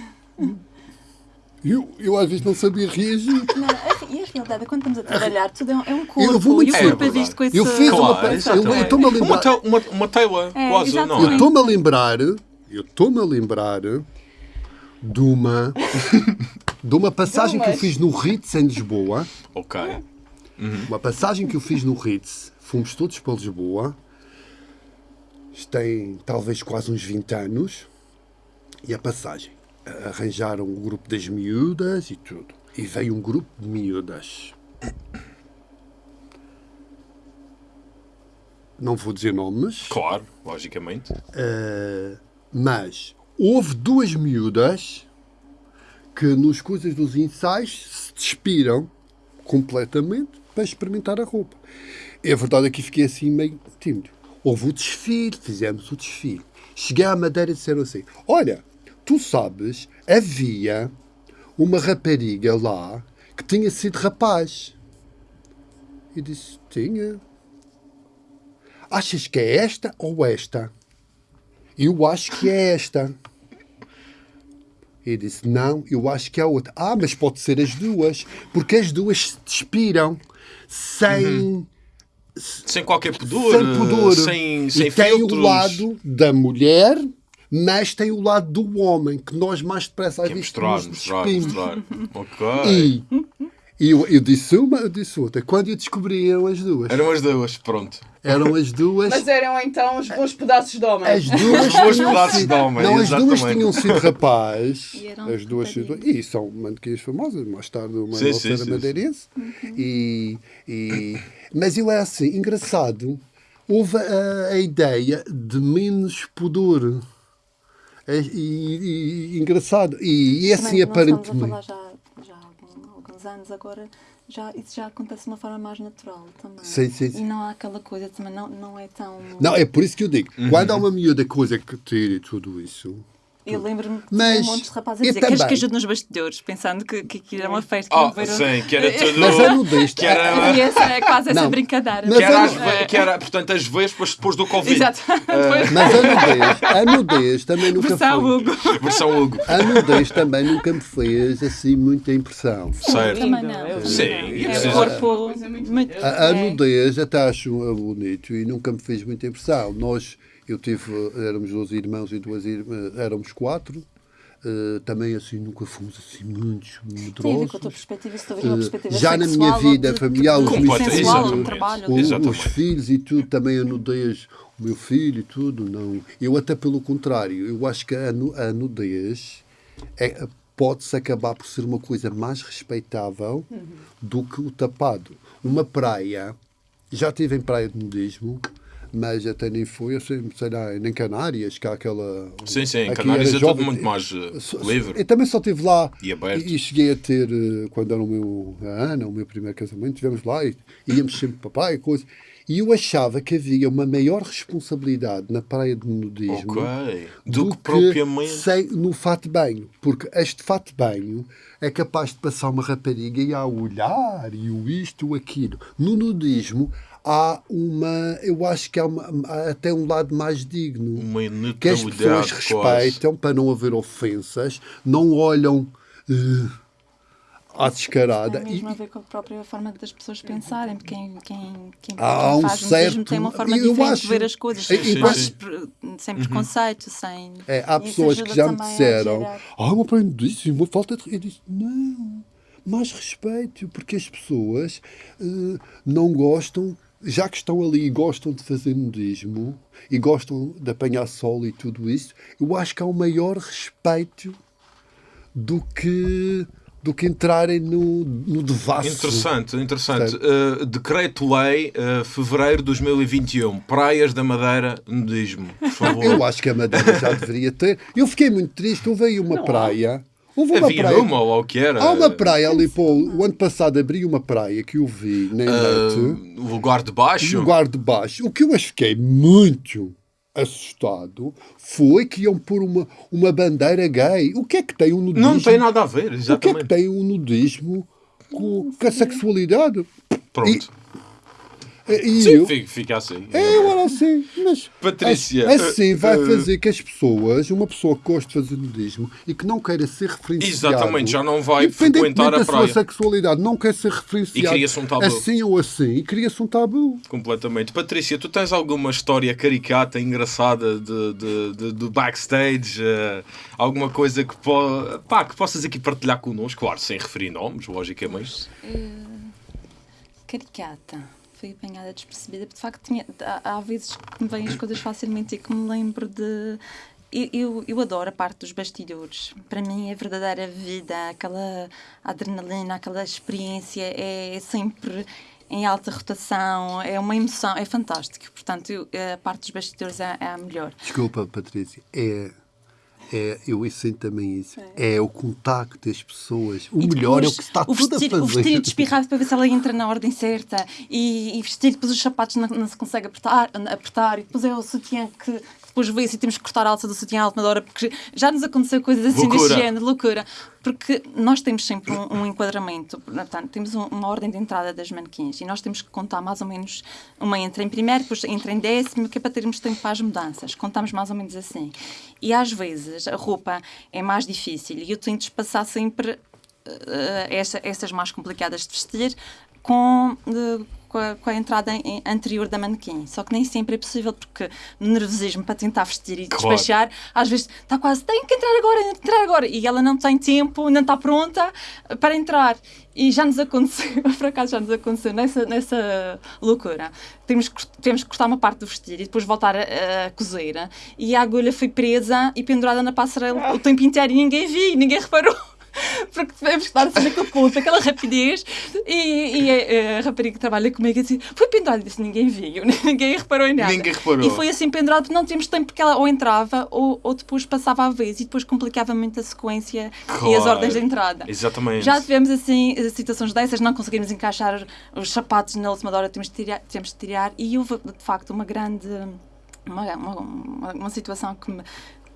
eu, eu às vezes não sabia reagir. Não, a- e a realidade é quando estamos a trabalhar, tudo é um, é um corpo. Eu vou muito e o É corpo é verdade. visto com esse. Eu fiz uma. Claro, Eu eu estou-me a Uma, lembrar. uma, É, quase, não. Eu é? estou-me a lembrar, eu estou-me a lembrar de uma, [LAUGHS] de uma passagem que eu fiz no Ritz em Lisboa. Ok. Uma passagem que eu fiz no Ritz. Fomos todos para Lisboa. Isto tem talvez quase uns 20 anos. E a passagem. Arranjaram o grupo das miúdas e tudo. E veio um grupo de miúdas. não vou dizer nomes, Claro, logicamente. eh, mas houve duas miúdas que nos coisas dos ensaios se despiram completamente para experimentar a roupa. É verdade que fiquei assim meio tímido. Houve o desfile, fizemos o desfile. Cheguei à Madeira e disseram assim: Olha, tu sabes, havia uma rapariga lá que tinha sido rapaz. E disse: Tinha. Achas que é esta ou esta? Eu acho que é esta. E disse: Não, eu acho que é outra. Ah, mas pode ser as duas, porque as duas se despiram sem, Sem qualquer pudor, sem pudor. sem, sem e tem filtros. o lado da mulher, mas tem o lado do homem, que nós mais depressa às é vezes mostrar, mostrar, mostrar. Ok. E, e eu, eu disse uma, eu disse outra. Quando eu descobri, eram as duas. Eram as duas, pronto. Eram as duas. Mas eram então os bons pedaços de homem. As duas Os bons tinham pedaços sido- de homem, Não, as duas exatamente. tinham sido rapaz. E eram as duas sido- E são mannequins famosas. Mais tarde uma Sim, sim, sim, madeirense. E, e, mas eu é assim, engraçado. Houve a, a ideia de menos pudor. É- E, e- e engraçado. E, e assim, aparentemente. Alguns anos agora, já, isso já acontece de uma forma mais natural também. Sim, sim, sim. E não há aquela coisa também, não, não é tão. Não, é por isso que eu digo. Uhum. Quando há uma miúda coisa que tira e tudo isso. Eu lembro-me de Mas um monte de rapazes a dizer queres que também. ajude nos bastidores, pensando que, que aquilo era uma festa. Oh, que não sim, que era [LAUGHS] tudo. Mas a nudez. Que era, E essa é quase essa Não. brincadeira. Mas que era, as ve- que era, portanto, as vespas depois do Covid. Exato. [LAUGHS] Depois, Mas a nudez, a nudez também nunca versão foi. Hugo. Versão Hugo. A nudez também nunca me fez assim muita impressão. Certo. Também não. Sim, É corpo. A, a é. nudez até acho bonito e nunca me fez muita impressão. Nós, eu tive, éramos 12 irmãos e duas irmãs, éramos quatro. eh, também assim nunca fomos assim muitos medrosos. vês uma Eh, já na minha vida de- familiar, os de meus Exatamente. os filhos e tudo, também a nudez, o meu filho e tudo, não. Eu até pelo contrário, eu acho que a, a nudez é, pode-se acabar por ser uma coisa mais respeitável do que o tapado. Uma praia, já estive em praia de nudismo, mas até nem foi, eu sei, lá, nem Canárias, que há aquela... Sim, sim, Canárias é tudo muito mais eh, livre. Eu também só estive lá E aberto. e, e cheguei a ter, eh, quando era o meu, a Ana, o meu primeiro casamento, estivemos lá e íamos sempre para praia e coisa. E eu achava que havia uma maior responsabilidade na praia de nudismo Ok. Do, que propriamente. sem, no fato de banho. Porque este fato de banho é capaz de passar uma rapariga e a olhar e o isto, o aquilo. No nudismo há uma, eu acho que há, uma- há até um lado mais digno Uma que as pessoas neutralidade quase. respeitam para não haver ofensas, não olham eh, à descarada. Tem E, mesmo a ver com a própria forma das pessoas pensarem, porque quem, quem, quem, Há quem um faz certo- mesmo tem uma forma eu diferente acho- de ver as coisas, Sim, sim, sim. sem preconceito, sem... é, há e isso pessoas que já me disseram: Ah, uma aprendizagem, uma falta de. Eu disse: Não, mais respeito, porque as pessoas eh, não gostam. Já que estão ali e gostam de fazer nudismo e gostam de apanhar sol e tudo isso, eu acho que há um maior respeito do que, do que entrarem no, no devasso. Interessante, interessante. Uh, Decreto-Lei, uh, fevereiro de 2021. Praias da Madeira, nudismo. Por [LAUGHS] favor. Eu acho que a Madeira já deveria ter. Eu fiquei muito triste. Houve aí uma Não praia. Houve uma Havia praia. uma ou o que era? Há uma praia ali, pô, o ano passado abri uma praia que eu vi na net, Uh, lugar de baixo? no lugar de baixo. O que eu fiquei muito assustado foi que iam pôr uma, uma bandeira gay. O que é que tem um nudismo? Não tem nada a ver, O que é exatamente. que tem um nudismo com, com a sexualidade? Pronto. E, Sim, eu, fica, assim. É, eu era assim, mas Patrícia, as- assim vai uh, uh, fazer que as pessoas, uma pessoa que gosta de fazer nudismo e que não queira ser referenciado, Exatamente, já não vai frequentar a da sua praia. sexualidade, não quer ser referenciado E cria-se um tabu. assim ou assim, e cria-se um tabu. Completamente. Patrícia, tu tens alguma história caricata, engraçada de, de, de- do backstage? eh, alguma coisa que, po pá, que possas aqui partilhar connosco? Claro, sem referir nomes, logicamente. Caricata. Fui apanhada despercebida, porque de facto tinha, há, há vezes que me vêm as coisas facilmente e que me lembro de. Eu, eu, adoro a parte dos bastidores. Para mim, é verdadeira vida, aquela adrenalina, aquela experiência é sempre. em alta rotação, é uma emoção, é fantástico. Portanto, eu- a parte dos bastidores é, é a melhor. Desculpa, Patrícia. É, é, eu sinto também isso. É. o contacto das pessoas. O E melhor é o que se está o tudo vestir, a O fazer. vestir espirrado para ver se ela entra na ordem certa e, e vestir depois os sapatos não, não se consegue apertar, apertar e depois é o sutiã que depois vê-se e temos que cortar a alça do sutiã à última hora porque já nos aconteceu coisas assim Loucura. deste género, loucura. Porque nós temos sempre um, um enquadramento, portanto, temos um- uma ordem de entrada das manequins e nós temos que contar mais ou menos uma entra em primeiro, depois entra em décimo, que é para termos tempo para as mudanças. Contamos mais ou menos assim. E às vezes a roupa é mais difícil e eu tento espaçar sempre essas mais complicadas de vestir com, eh, com, a, com a entrada em- anterior da manequim. Só que nem sempre é possível, porque no nervosismo para tentar vestir e Claro. despachar, às vezes está quase, tem que entrar agora, entrar agora. E ela não tem tempo, não está pronta para entrar. E já nos aconteceu, [LAUGHS] por acaso já nos aconteceu, nessa, nessa loucura. Temos, que- temos que cortar uma parte do vestido e depois voltar a, a cozer. E a agulha foi presa e pendurada na passarela o tempo inteiro e ninguém viu, ninguém reparou. Porque tivemos que estar assim naquele ponto, aquela rapidez. E, e a, a rapariga que trabalha comigo disse: Foi pendurado, disse: Ninguém viu, [LAUGHS] ninguém reparou em nada. Ninguém reparou. E foi assim pendurado porque não tínhamos tempo, porque ela ou entrava ou, ou depois passava a vez e depois complicava muito a sequência e as Claro. ordens de entrada. Exatamente. Já tivemos assim situações dessas, não conseguimos encaixar os sapatos na última hora, temos de tirar, temos de tirar e houve de facto uma grande uma, uma, uma situação que me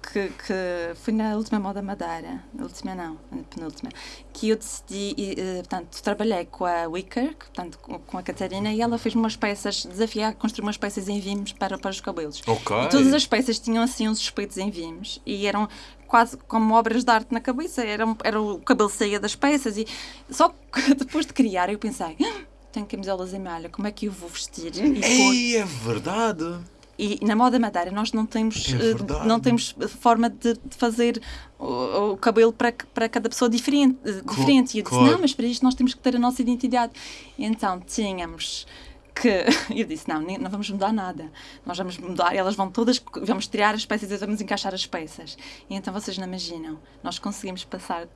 que, que foi na última moda Madeira, na última não, na penúltima, que eu decidi, e, eh, portanto, trabalhei com a Wicker, portanto, com, a Catarina, e ela fez umas peças, desafiar a construir umas peças em vimos para, para os cabelos. Ok. E todas as peças tinham assim uns espetos em vimos e eram quase como obras de arte na cabeça. Era, era o cabelo saía das peças e só que [LAUGHS] depois de criar eu pensei, "Ah, tenho camisolas em malha, como é que eu vou vestir? E, pôr?" Ei, é verdade. E na moda madeira nós não temos, É eh, não temos forma de, de fazer o, o cabelo para, para cada pessoa diferente. eh, diferente. E eu disse, claro. não, mas para isto nós temos que ter a nossa identidade. Então tínhamos que... [LAUGHS] Eu disse, não, não vamos mudar nada. Nós vamos mudar, elas vão todas... Vamos tirar as peças e vamos encaixar as peças. E então vocês não imaginam. Nós conseguimos passar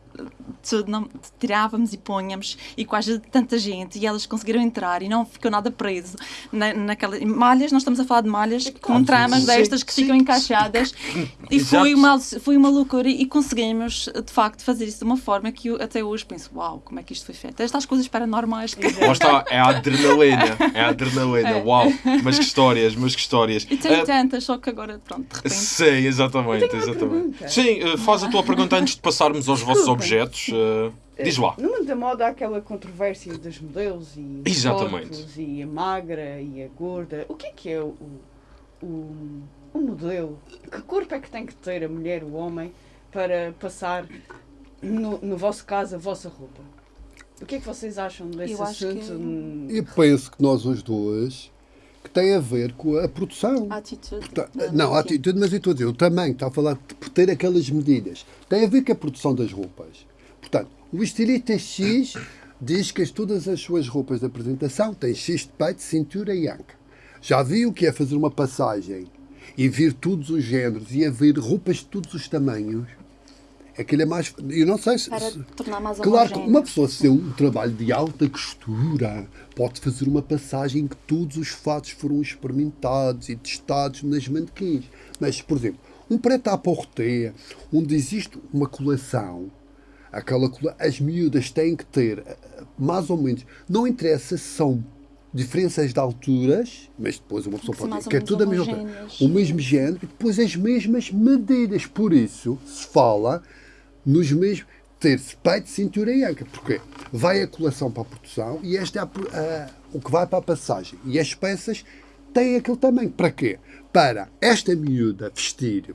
tudo, não, tirávamos e punhamos e quase tanta gente e elas conseguiram entrar e não ficou nada preso na, naquela malhas, nós estamos a falar de malhas com tramas destas que ficam encaixadas [LAUGHS] e foi uma, foi uma loucura e conseguimos de facto fazer isso de uma forma que eu até hoje penso, uau, como é que isto foi feito? Estas coisas paranormais que... Lá está, é a adrenalina. É a adrenalina. É. Uau. Mas que histórias, mas que histórias. E tenho Ah, tantas, só que agora, pronto, de repente... Sim, exatamente, exatamente. Sim, eh, faz a tua pergunta antes de passarmos aos vossos objetos. eh, diz lá. No mundo da moda há aquela controvérsia dos modelos e os Exatamente. corpos e a magra e a gorda. O que é que é o, o, o modelo? Que corpo é que tem que ter a mulher, o homem, para passar, no, no vosso caso, a vossa roupa? O que é que vocês acham desse Eu assunto? que- Eu penso que nós os dois que tem a ver com a produção. A atitude. Tá, da- Não, a atitude, mas eu estou a dizer, o tamanho, está a falar de por ter aquelas medidas. Tem a ver com a produção das roupas. Portanto, o estilista X [COUGHS] diz que as- todas as suas roupas de apresentação têm X de peito, cintura e anca. Já viu o que é fazer uma passagem e vir todos os géneros e haver roupas de todos os tamanhos? Aquilo é mais. Eu não sei se. Para se- tornar mais Claro que uma pessoa se tem um trabalho de alta costura pode fazer uma passagem em que todos os fatos foram experimentados e testados nas manequins. Mas, por exemplo, um preto à porter, onde existe uma colação, aquela cola, as miúdas têm que ter eh, mais ou menos, não interessa se são diferenças de alturas, mas depois uma pessoa Que pode dizer que é tudo a mesma. O mesmo género e depois as mesmas medidas. Por isso se fala nos mesmos ter peito, cintura e anca. Porque vai a colação para a produção e este é a a- o que vai para a passagem. E as peças têm aquele tamanho. Para quê? Para esta miúda vestir,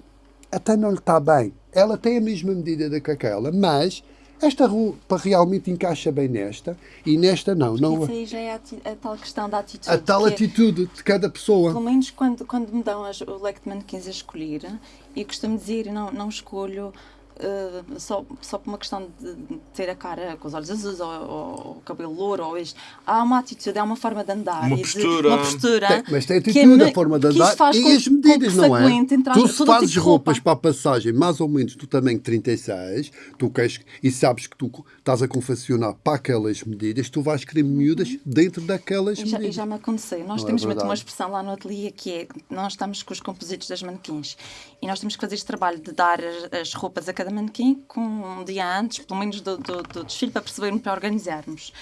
até não lhe está bem. Ela tem a mesma medida da que aquela, mas esta roupa realmente encaixa bem nesta e nesta não. não Isso aí já é a, a tal questão da atitude. a tal é- atitude de cada pessoa. Pelo menos quando, quando me dão as- o leque de manequins a escolher, eu costumo dizer, não, não escolho uh, só, só por uma questão de ter a cara com os olhos azuis ou, ou o cabelo louro ou isto. Há uma atitude, há uma forma de andar. Uma e postura. De, uma postura. Tem, mas tem que atitude, é a forma de que andar faz e com- as medidas, que não é? entrar Tu se fazes tipo roupas roupa. para a passagem mais ou menos do tamanho 36, tu queres, e sabes que tu estás a confeccionar para aquelas medidas, tu vais querer miúdas dentro daquelas E já, e medidas. já me aconteceu. Nós Não é temos muito verdade. uma expressão lá no ateliê que é: nós estamos com os compositos das manequins e nós temos que fazer este trabalho de dar as, as roupas a cada manequim com um dia antes, pelo menos do, do, do desfile, para percebermos, para organizarmos.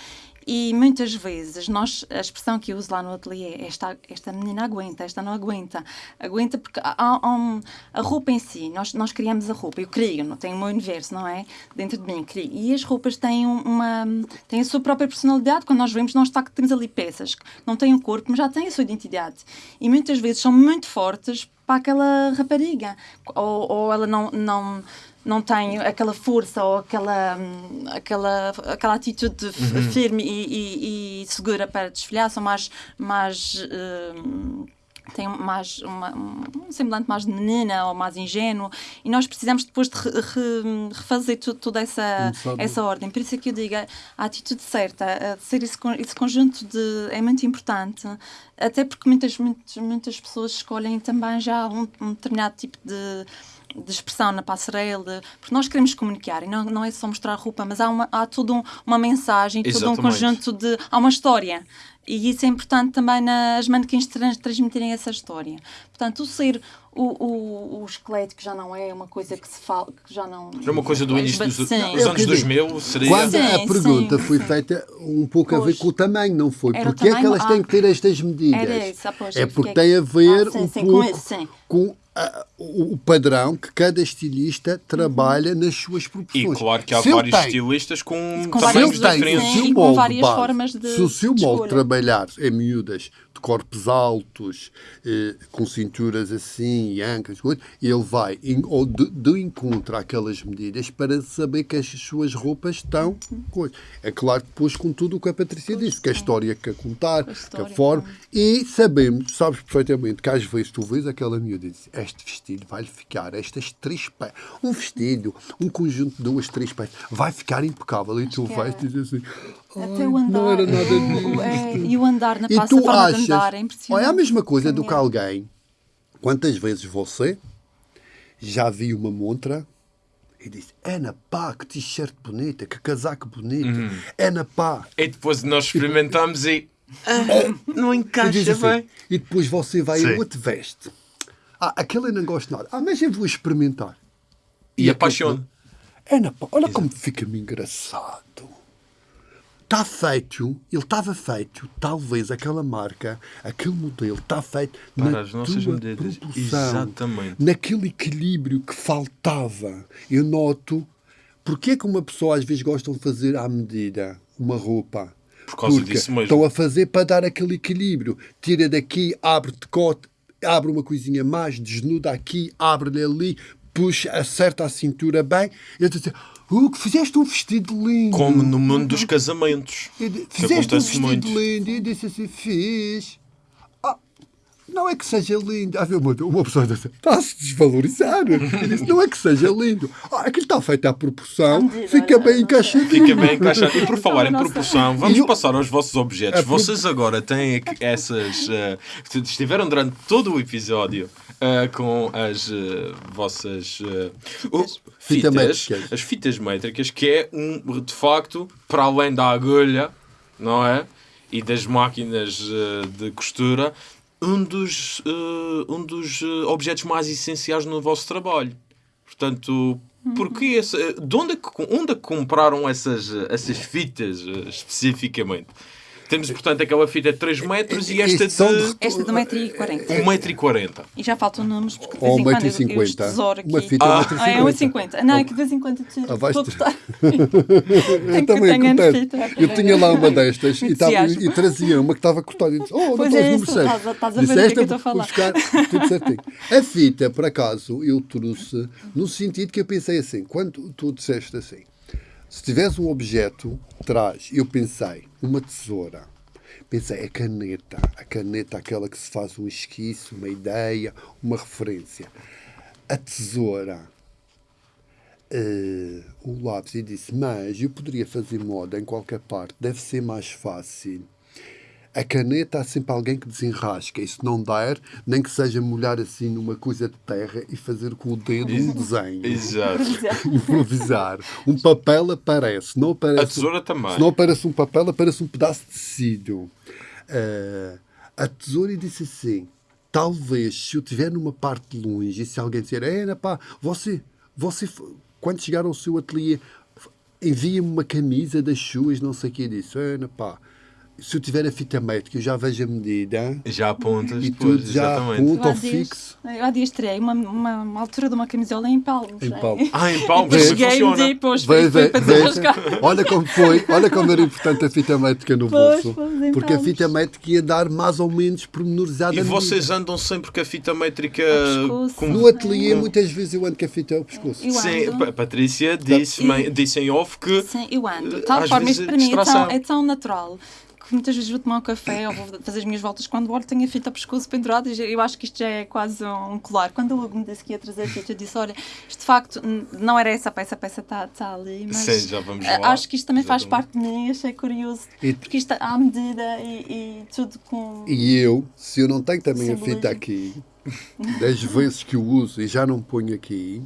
E muitas vezes nós, a expressão que eu uso lá no ateliê é esta, esta menina aguenta, esta não aguenta. Aguenta porque há, há um- a roupa em si, nós, nós criamos a roupa, eu crio, não tenho o meu universo, não é? Dentro de mim, crio. E as roupas têm um- uma têm a sua própria personalidade. Quando nós vemos, nós está, temos ali peças que não têm o corpo, mas já têm a sua identidade. E muitas vezes são muito fortes para aquela rapariga. Ou, ou ela não. não não tem aquela força ou aquela, hum, aquela, aquela atitude f- firme e, e- e segura para desfilhar, são mais, mais hum, tem mais uma, um semblante mais de menina ou mais ingênuo. E nós precisamos depois de re- re- refazer tu- toda essa, essa ordem. Por isso é que eu digo, a atitude certa, de ser esse, esse conjunto de, é muito importante, até porque muitas, muitas, muitas pessoas escolhem também já um, um determinado tipo de de expressão na passarela, porque nós queremos comunicar e não, não é só mostrar roupa, mas há, uma, há toda um- uma mensagem, todo um Exatamente. conjunto de. há uma história. E isso é importante também nas manequins trans, transmitirem essa história. Portanto, o ser o, o, o esqueleto, que já não é uma coisa que se fala, que já não. É uma coisa do início dos, Sim. dos anos que eu digo. 2000, seria... Quando a Sim, pergunta sim, foi sim. feita um pouco a ver Pois. com o tamanho, não foi? Era Porque é que elas têm ah. que ter estas medidas? Era isso, ah, pois, é porque porque é tem a ver Ah, sim, um pouco com a- o o padrão que cada estilista trabalha nas suas E proporções. claro que há Se vários tem- estilistas com, Com tamanhos tem diferentes. e com várias base, formas de- se o seu de molde trabalhar em miúdas de corpos altos, eh, com cinturas assim e ancas, ele vai em- ou de, de encontro àquelas medidas para saber que as suas roupas estão. coisa. É claro que depois com tudo o que a Patrícia disse, que a história que a contar, que a história, forma, e sabemos, sabes perfeitamente que às vezes tu vês aquela miúda e dizes, este vestido vai-lhe ficar, estas três peças, um vestido, um conjunto de duas, três peças, vai ficar impecável. E tu que vais é. dizer assim, Até "Ai, o andar. não era nada disto. é, e o andar na E tu a achas, andar é impressionante. olha, é a mesma coisa do que Caminhar. alguém, quantas vezes você já viu uma montra e disse, Ana pá, que t-shirt bonita, que casaco bonito, Uhum. Ana pá. E depois nós experimentamos e... ah, não E, encaixa assim, bem. e depois você vai Sim. e outro veste. Ah, aquele eu não gosto nada. Ah, mas eu vou experimentar. E aquele- apaixona. Ana pá, olha como fica-me engraçado. Está feito, ele estava feito, talvez aquela marca, aquele modelo, está feito Para na as nossas tua medidas. Exatamente. naquele equilíbrio que faltava. Eu noto, porque é que uma pessoa às vezes gosta de fazer à medida uma roupa? Por causa Porque disso mesmo. Estão a fazer para dar aquele equilíbrio. Tira daqui, abre decote, abre uma coisinha mais, desnuda aqui, abre-lhe ali, puxa, acerta a cintura bem. Eu estou a dizer, uh, que fizeste um vestido lindo. Como no mundo dos casamentos. Fizeste um vestido muito. lindo. E disse assim, fiz. Não é que seja lindo. Ah, uma, uma pessoa disse, está a se desvalorizar. [LAUGHS] Eu disse, não é que seja lindo. Ah, aquilo está feito à proporção, fica bem não encaixadinho. Fica bem encaixado. E por falar em proporção, vamos E o- passar aos vossos objetos. Pro- Vocês agora têm aqui essas. eh, estiveram durante todo o episódio eh, com as eh, vossas. Fita fitas, métricas. as fitas métricas, que é um, de facto, para além da agulha, não é? E das máquinas de costura, um dos, eh, um dos eh, objetos mais essenciais no vosso trabalho. Portanto, porquê esse, de onde é, que, onde é que compraram essas, essas fitas eh, especificamente? Temos, portanto, aquela fita de 3 metros e esta de Esta de 1,40m. 1,40m. E já faltam números, porque de vez em quando eu, eu 1,50m. os tesouro aqui. Uma fita Ah. de Ah, é 1,50m. 1,50m. Não, é que de vez em quando eu tiro. Ah, vais. [LAUGHS] Eu que também tenho acontece. Eu tinha lá uma destas e, tava, e trazia uma que estava cortada. E disse, oh, não é estás isso, número estás a- estás a ver o que é que "Esta eu estou a falar." tudo certinho. A fita, por acaso, eu trouxe no sentido que eu pensei assim, quando tu disseste assim, se tivesse um objeto, traz, eu pensei, uma tesoura. Pensei, a caneta, a caneta aquela que se faz um esquiço, uma ideia, uma referência. A tesoura eh, o lápis e disse: Mas eu poderia fazer moda em qualquer parte, deve ser mais fácil. A caneta há sempre alguém que desenrasca, e se não der, nem que seja molhar assim numa coisa de terra e fazer com o dedo um desenho. Exato. Improvisar. Um papel aparece, não aparece. A tesoura também. Se não aparece um papel, aparece um pedaço de tecido. Ah, a tesoura disse assim: talvez se eu estiver numa parte de longe e se alguém disser, Ana, pá, você, você, quando chegar ao seu ateliê, envia-me uma camisa das suas, não sei o que disso, Ana, pá. Se eu tiver a fita métrica, eu já vejo a medida Já apontas e tudo já Eu há ao dias, fixo. eu há dias tirei uma, uma, uma altura de uma camisola em palmos. Em né? palmos. [LAUGHS] Ah, em Vê. mas Cheguei um funciona. e depois Veja, fui para veja. desrascar. olha como foi, olha como era importante a fita métrica no Pois, bolso. pois, Porque a palmos. fita métrica ia dar mais ou menos pormenorizada E a vocês andam sempre com a fita métrica com... No ateliê, com- muitas vezes eu ando com a fita ao pescoço. Eu Sim, ando. a Patrícia disse, E- disse em off que Sim, eu ando. De tal forma, isto para mim é tão, é tão natural que muitas vezes vou tomar um café ou vou fazer as minhas voltas quando olho tenho a fita ao pescoço pendurada e eu acho que isto já é quase um colar. Quando o Hugo me disse que ia trazer a fita, eu disse: Olha, isto de facto não era essa peça, a peça está tá ali, mas Sim, já vamos lá. acho que isto também faz Exatamente. parte de mim, achei curioso. E- Porque isto à medida e, e tudo com. E eu, se eu não tenho também a Simbolismo. fita aqui, das vezes que eu uso e já não ponho aqui,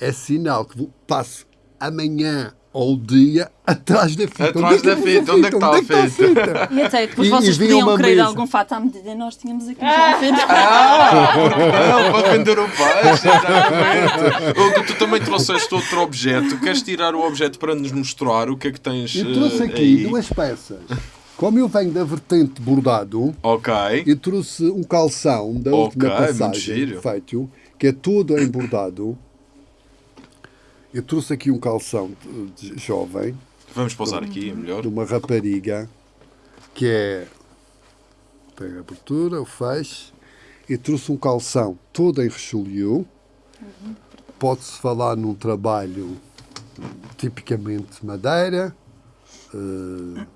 é sinal que vou- passo amanhã ou o dia atrás da fita. Atrás da fita, onde é que está a Onde é que está fita? E até depois E- vocês e podiam querer mesa. algum fato à medida e nós tínhamos aqui já a fita. [LAUGHS] Ah, porque não, para vender o peixe, exatamente. Tu também trouxeste outro objeto. Queres tirar o objeto para nos mostrar o que é que tens Eu trouxe eh, aqui aí? duas peças. Como eu venho da vertente bordado, Ok. eu trouxe um calção da Ok, última passagem giro. feito, que é todo em bordado. Eu trouxe aqui um calção de- de jovem, Vamos pausar aqui, é melhor. de uma rapariga, que é. Pega a abertura, o fecho. E trouxe um calção todo em Richelieu. Pode-se falar num trabalho tipicamente madeira, eh,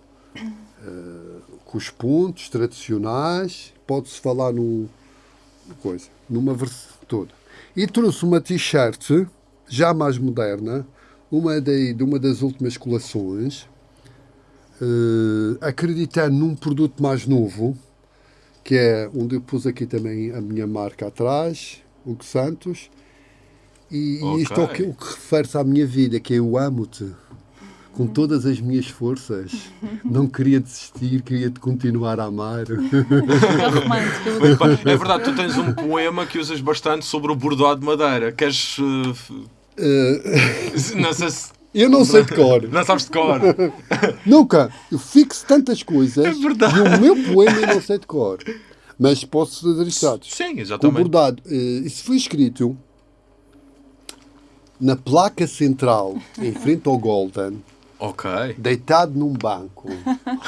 eh, com os pontos tradicionais. Pode-se falar num, coisa, numa versão toda. E trouxe uma t-shirt já mais moderna, uma de, de uma das últimas coleções, eh, acreditando num produto mais novo, que é onde eu pus aqui também a minha marca atrás, Hugo Santos, e, e isto é o que, o que refere-se à minha vida, que é eu amo-te com todas as minhas forças. [LAUGHS] Não queria desistir, queria te continuar a amar. É romântico. eu- É verdade, tu tens um poema que usas bastante sobre o bordado de madeira. Queres. F- Eh, se. eu não sei de cor. Não sabes de cor. [LAUGHS] Nunca. Eu fixo tantas coisas É verdade. e o meu poema eu não sei de cor. Mas posso fazer estados. Sim, Com exatamente. bordado. eh, Isso foi escrito na placa central, em frente ao Golden, Ok. deitado num banco,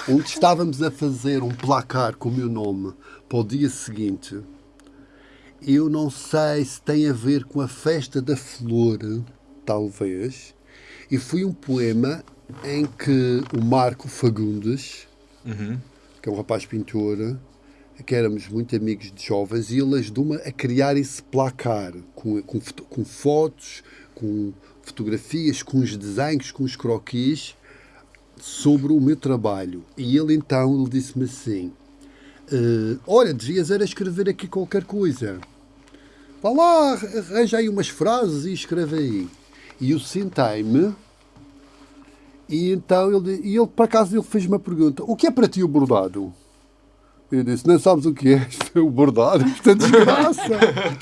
onde estávamos a fazer um placar com o meu nome para o dia seguinte. Eu não sei se tem a ver com a festa da flor, talvez. E foi um poema em que o Marco Fagundes, Uhum. que é um rapaz pintor, que éramos muito amigos de jovens, e ele ajudou-me a criar esse placar com, com, com fotos, com fotografias, com os desenhos, com os croquis sobre o meu trabalho. E ele então ele disse-me assim: "Eh, Olha, devias era escrever aqui qualquer coisa. Vá lá, arranja aí umas frases e escreve aí. E eu sentei-me e então ele, e ele, por acaso, ele fez uma pergunta: O que é para ti o bordado? Eu disse: Não sabes o que é? É o bordado, isto é desgraça. [LAUGHS]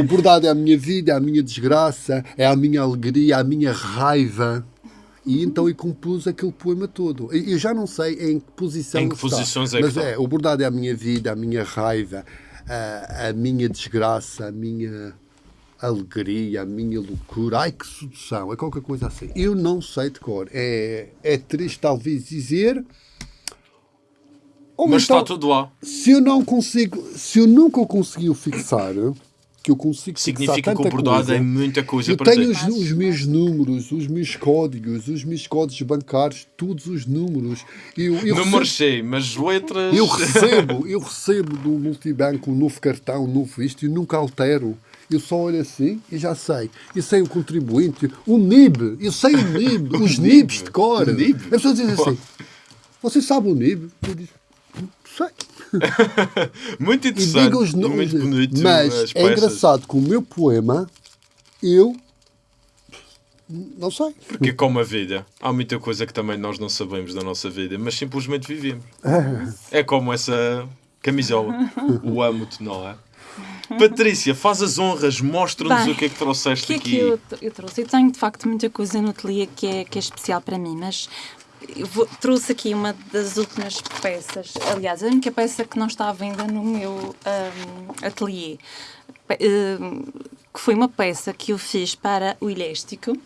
O bordado é a minha vida, é a minha desgraça, é a minha alegria, a minha raiva. E então eu compus aquele poema todo. Eu já não sei em que posição Em que está, posições é que mas é, o bordado é a minha vida, a minha raiva, a, a minha desgraça, a minha alegria, a minha loucura. Ai, que sedução, é qualquer coisa assim. Eu não sei de cor. É, é triste talvez dizer... ou Mas então- está tudo lá. se eu não consigo, se eu nunca o consegui fixar, que eu consigo Significa que o bordado é muita coisa eu para tenho os, os meus números, os meus códigos, os meus códigos bancários, todos os números. Eu, eu, Não marchei, mas letras. eu recebo, eu recebo do multibanco um novo cartão, um novo isto, e nunca altero. Eu só olho assim e já sei. Eu sei o contribuinte, o NIB, eu sei o NIB, [LAUGHS] os NIBs de cor. NIB? As pessoas dizem assim, você sabe o NIB? Eu digo, sei. [LAUGHS] Muito E interessante. digo os e nomes. muito bonito. Mas as é engraçado que o meu poema, eu não sei. Porque como a vida, há muita coisa que também nós não sabemos da nossa vida, mas simplesmente vivemos. [LAUGHS] É como essa camisola. O amo-te, não é? Patrícia, faz as honras, mostra-nos o que é que O trouxeste que é aqui. que eu, eu trouxe? Eu tenho de facto muita coisa no ateliê que é, que é especial para mim, mas eu vou- trouxe aqui uma das últimas peças, aliás, a única peça que não está à venda no meu hum, ateliê, hum, que foi uma peça que eu fiz para o Iléstico.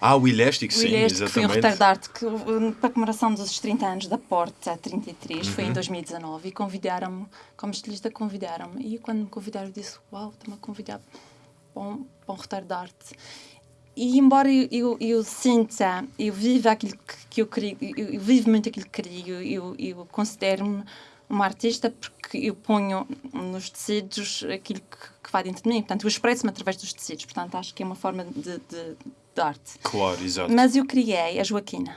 Ah, o elástico, O sim, Iléstico foi um exatamente. roteiro de arte que, hum, para a comemoração dos 30 anos da Porta 33, foi em Uhum. 2019, e convidaram-me, como estilista, convidaram-me. E quando me convidaram, eu disse: Uau, estão-me a convidar para um, para um. E embora eu, eu, eu sinta, eu vivo aquilo que, que eu queria, eu, eu vivo muito aquilo que queria, eu, eu considero-me uma artista porque eu ponho nos tecidos aquilo que, que vai dentro de mim. Portanto, eu expresso-me através dos tecidos. Portanto, acho que é uma forma de, de, de arte. Claro, exato. Mas eu criei a Joaquina,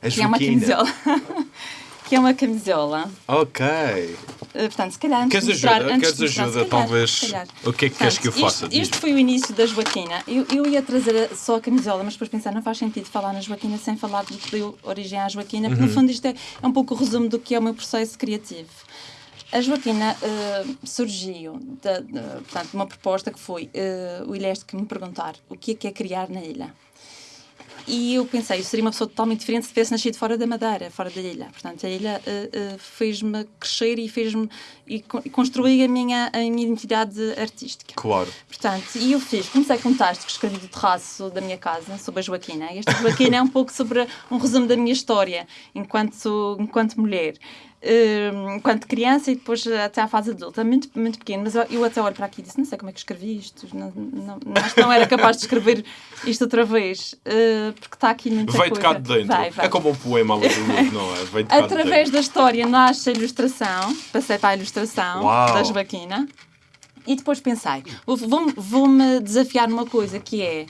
a que é uma Joaquina. camisola. [LAUGHS] que é uma camisola. Ok. Uh, portanto, se calhar antes Queres de mostrar... ajuda? antes Queres de mostrar, ajuda, calhar, talvez? O que é que queres que eu faça? Isto, isto foi o início da Joaquina. Eu, eu ia trazer só a camisola, mas depois pensar, não faz sentido falar na Joaquina sem falar do que deu origem à Joaquina, porque Uhum. no fundo isto é, é um pouco o resumo do que é o meu processo criativo. A Joaquina eh, surgiu de, de, portanto, de uma proposta que foi eh, o Ileste que me perguntar o que é que é criar na ilha. E eu pensei, eu seria uma pessoa totalmente diferente se tivesse nascido fora da Madeira, fora da ilha. Portanto, a ilha eh, eh, fez-me crescer e fez-me e, con- e construí a minha, a minha identidade artística. Claro. Portanto, e eu fiz, comecei com um texto que escrevi do terraço da minha casa sobre a Joaquina. E esta Joaquina é um pouco sobre um resumo da minha história enquanto, enquanto mulher. Hum, enquanto criança e depois até à fase adulta, muito, muito pequeno, mas eu, eu até olho para aqui e disse: Não sei como é que escrevi isto, não, não, não- não era capaz de escrever isto outra vez, uh, porque está aqui muita Veio de coisa. cá de dentro. Vai, vai. É como um poema do não é? De de Através dentro. da história nasce a ilustração, passei para a ilustração Uau. da Joaquina e depois pensei, vou- vou- vou-me desafiar numa coisa que é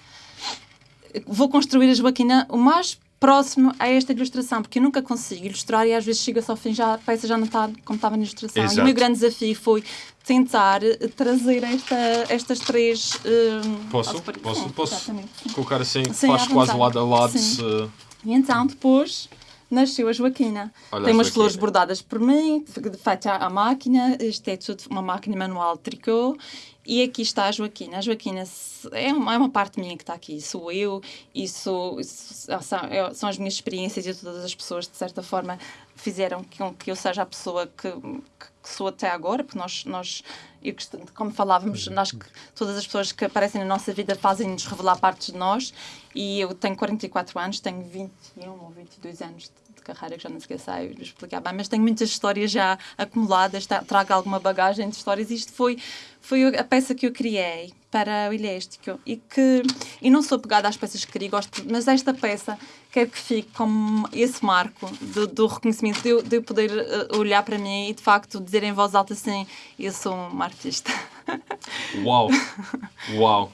vou construir a Joaquina o mais próximo a esta ilustração, porque eu nunca consigo ilustrar e às vezes chega-se ao fim já a peça já não está como estava na ilustração. E Exato. o meu grande desafio foi tentar eh, trazer esta, estas três. eh, Posso? Posso? Posso? sim. Colocar assim, Sim, faz quase lado a lado. Sim. Se... E então, depois, nasceu a Joaquina. Olha Tem umas Joaquina. flores bordadas por mim, feita à máquina. Isto é tudo uma máquina manual de tricô. E aqui está a Joaquina. A Joaquina é uma, é uma parte minha que está aqui. Sou eu e sou, são, é- são as minhas experiências e todas as pessoas, de certa forma, fizeram com que eu seja a pessoa que, que, que sou até agora, porque nós, nós eu, como falávamos, nós todas as pessoas que aparecem na nossa vida fazem-nos revelar partes de nós e eu tenho 44 anos, tenho 21 ou 22 anos de, de carreira, que já não sei sei explicar bem, mas tenho muitas histórias já acumuladas, tra- trago alguma bagagem de histórias e isto foi, foi a peça que eu criei para o Iléstico e que e não sou pegada às peças que queria, gosto, mas esta peça quero que fique como esse marco do, do reconhecimento, de eu, de eu poder eh, olhar para mim e de facto dizer em voz alta assim, eu sou uma artista. [LAUGHS] Uau! Uau!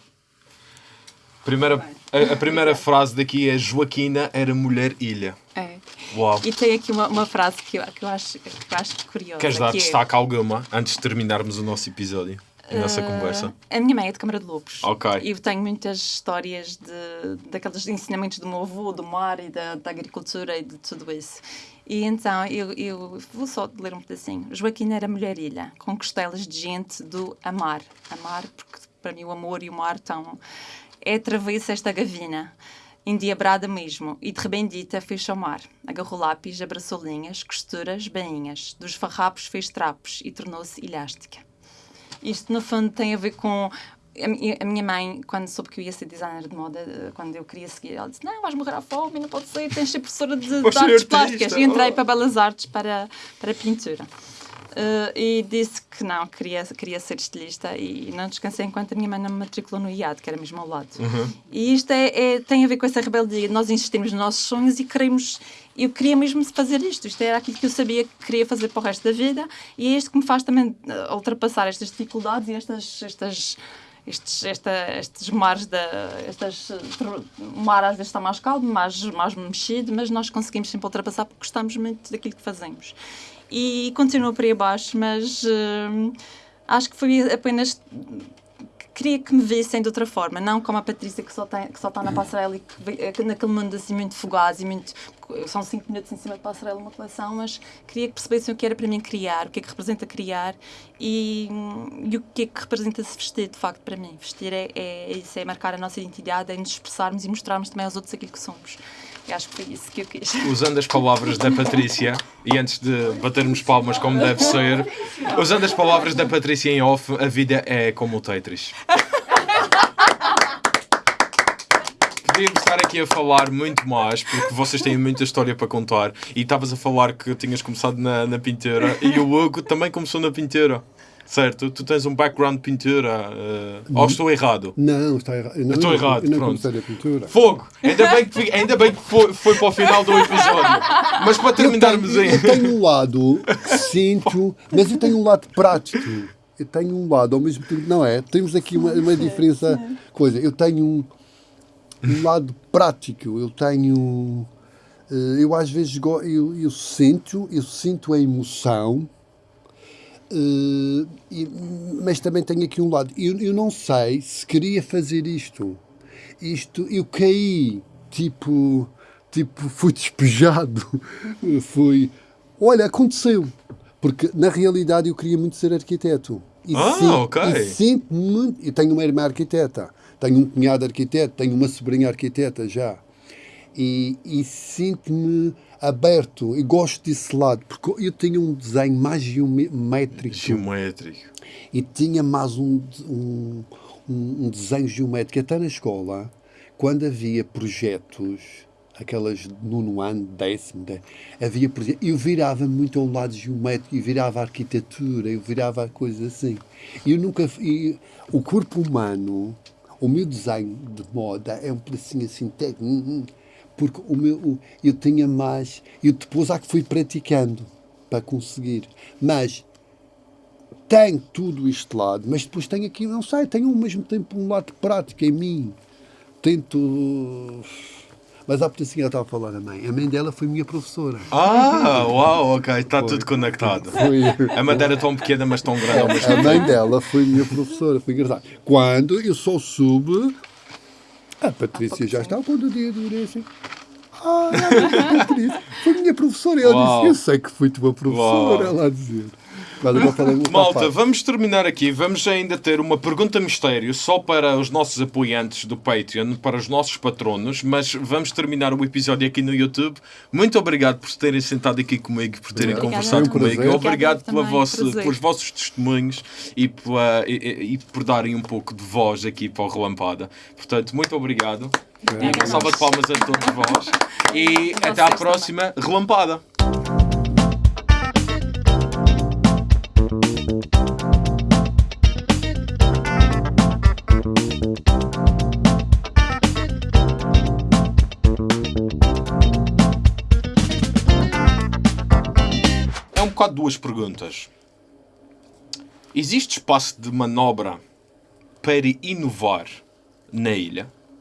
Primeira, a, a primeira frase daqui é Joaquina era mulher ilha. É. Uau! E tem aqui uma, uma frase que eu, que eu, acho, que eu acho curiosa. Queres dar que é, destaque alguma antes de terminarmos o nosso episódio? A nossa conversa? A minha mãe é de Câmara de Lobos. Ok. E eu tenho muitas histórias de, daqueles ensinamentos do meu avô, do mar e da, da agricultura e de tudo isso. E então eu, eu vou só ler um pedacinho. Joaquina era mulher ilha, com costelas de gente do amar. Amar, porque para mim o amor e o mar estão. É travessa esta gavina, endiabrada mesmo, e de rebendita fez mar. Agarrou lápis, abraçou linhas, costuras, bainhas. Dos farrapos fez trapos e tornou-se ilhástica. Isto, no fundo, tem a ver com. A mi- a minha mãe, quando soube que eu ia ser designer de moda, eh, quando eu queria seguir, ela disse: Não, vais morrer à fome, não pode ser, tens de ser professora de, de artes plásticas. E entrei oh. para Belas Artes para, para pintura. Eh, e disse que não, queria, queria ser estilista e não descansei enquanto a minha mãe não me matriculou no IAD, que era mesmo ao lado. E isto é, é- tem a ver com essa rebeldia. Nós insistimos nos nossos sonhos e queremos. Eu queria mesmo fazer isto. Isto era aquilo que eu sabia que queria fazer para o resto da vida e é isto que me faz também eh, ultrapassar estas dificuldades e estas. estas estes, esta, estes mares, da, estas, o mar às vezes está mais calmo, mais, mais mexido, mas nós conseguimos sempre ultrapassar porque gostamos muito daquilo que fazemos. E continua por aí abaixo, mas hum, acho que foi apenas queria que me vissem de outra forma, não como a Patrícia que só, tem, que só está na passarela e que naquele mundo assim muito fugaz e muito. São cinco minutos em cima de passarela uma coleção, mas queria que percebessem o que era para mim criar, o que é que representa criar e, e o que é que representa se vestir de facto para mim. Vestir é, é isso, é marcar a nossa identidade, é nos expressarmos e mostrarmos também aos outros aquilo que somos. E acho que foi isso que eu quis. Usando as palavras da Patrícia, e antes de batermos palmas como deve ser, usando as palavras da Patrícia em off, a vida é como o Tetris. Podíamos estar aqui a falar muito mais, porque vocês têm muita história para contar. E estavas a falar que tinhas começado na, na pintura, e o Hugo também começou na pintura. Certo? Tu tens um background de pintura. eh, ou estou errado? Não, está errado. Não, estou errado, Eu não pronto. comecei pintura. Fogo! Ainda bem que, ainda bem que foi, foi para o final do episódio. Mas para Eu terminarmos tenho, aí. eu tenho um lado que sinto, mas eu tenho um lado prático. Eu tenho um lado ao mesmo tempo, não é? Temos aqui uma, uma diferença. Coisa. Eu tenho um, um lado prático. Eu tenho. eh, Eu às vezes eu, eu sinto, eu sinto a emoção. Eh, e- mas também tenho aqui um lado. Eu, eu não sei se queria fazer isto. Isto, eu caí, tipo, tipo, fui despejado. [LAUGHS] Fui. Olha, aconteceu. Porque na realidade eu queria muito ser arquiteto. E Ah, ok. E muito. Eu tenho uma irmã arquiteta, tenho um cunhado arquiteto, tenho uma sobrinha arquiteta já. E, e sinto-me aberto e gosto desse lado, porque eu tenho um desenho mais geométrico Geométrico. e tinha mais um, um, um, desenho geométrico. Até na escola, quando havia projetos, aquelas de nono ano, décimo, havia projetos, eu virava muito ao lado geométrico, eu virava a arquitetura, eu virava a coisa assim. E eu nunca. O corpo humano, o meu desenho de moda é um pedacinho assim técnico, porque o meu, o- eu tinha mais. Eu depois há que fui praticando para conseguir. Mas tenho tudo este lado, mas depois tenho aqui, não sei, tenho ao mesmo tempo um lado prático em mim. Tento. Mas há pouquinho ela estava a falar a mãe. A mãe dela foi minha professora. Ah, uau, ok, está tudo conectado. Foi. A madeira tão pequena, mas tão grande ao mesmo A mãe dela foi minha professora, foi engraçado. Quando eu só soube. A Patrícia já estava quando o dia durei assim. Ah, a Patrícia foi minha professora. E ela Uau. disse: Eu sei que fui tua professora. Uau. Ela a dizer. Malta, vamos terminar aqui. Vamos ainda ter uma pergunta mistério só para os nossos apoiantes do Patreon, para os nossos patronos, mas vamos terminar o episódio aqui no YouTube. Muito obrigado por terem sentado aqui comigo, por terem Obrigada. conversado um comigo. prazer. Obrigado pela Também, vossa, pelos vossos testemunhos e, pela- e- e- por darem um pouco de voz aqui para o Relampada. Portanto, muito obrigado. E uma salva de palmas a todos vós. E até à próxima Relampada. É um bocado duas perguntas. Existe espaço de manobra para inovar na ilha?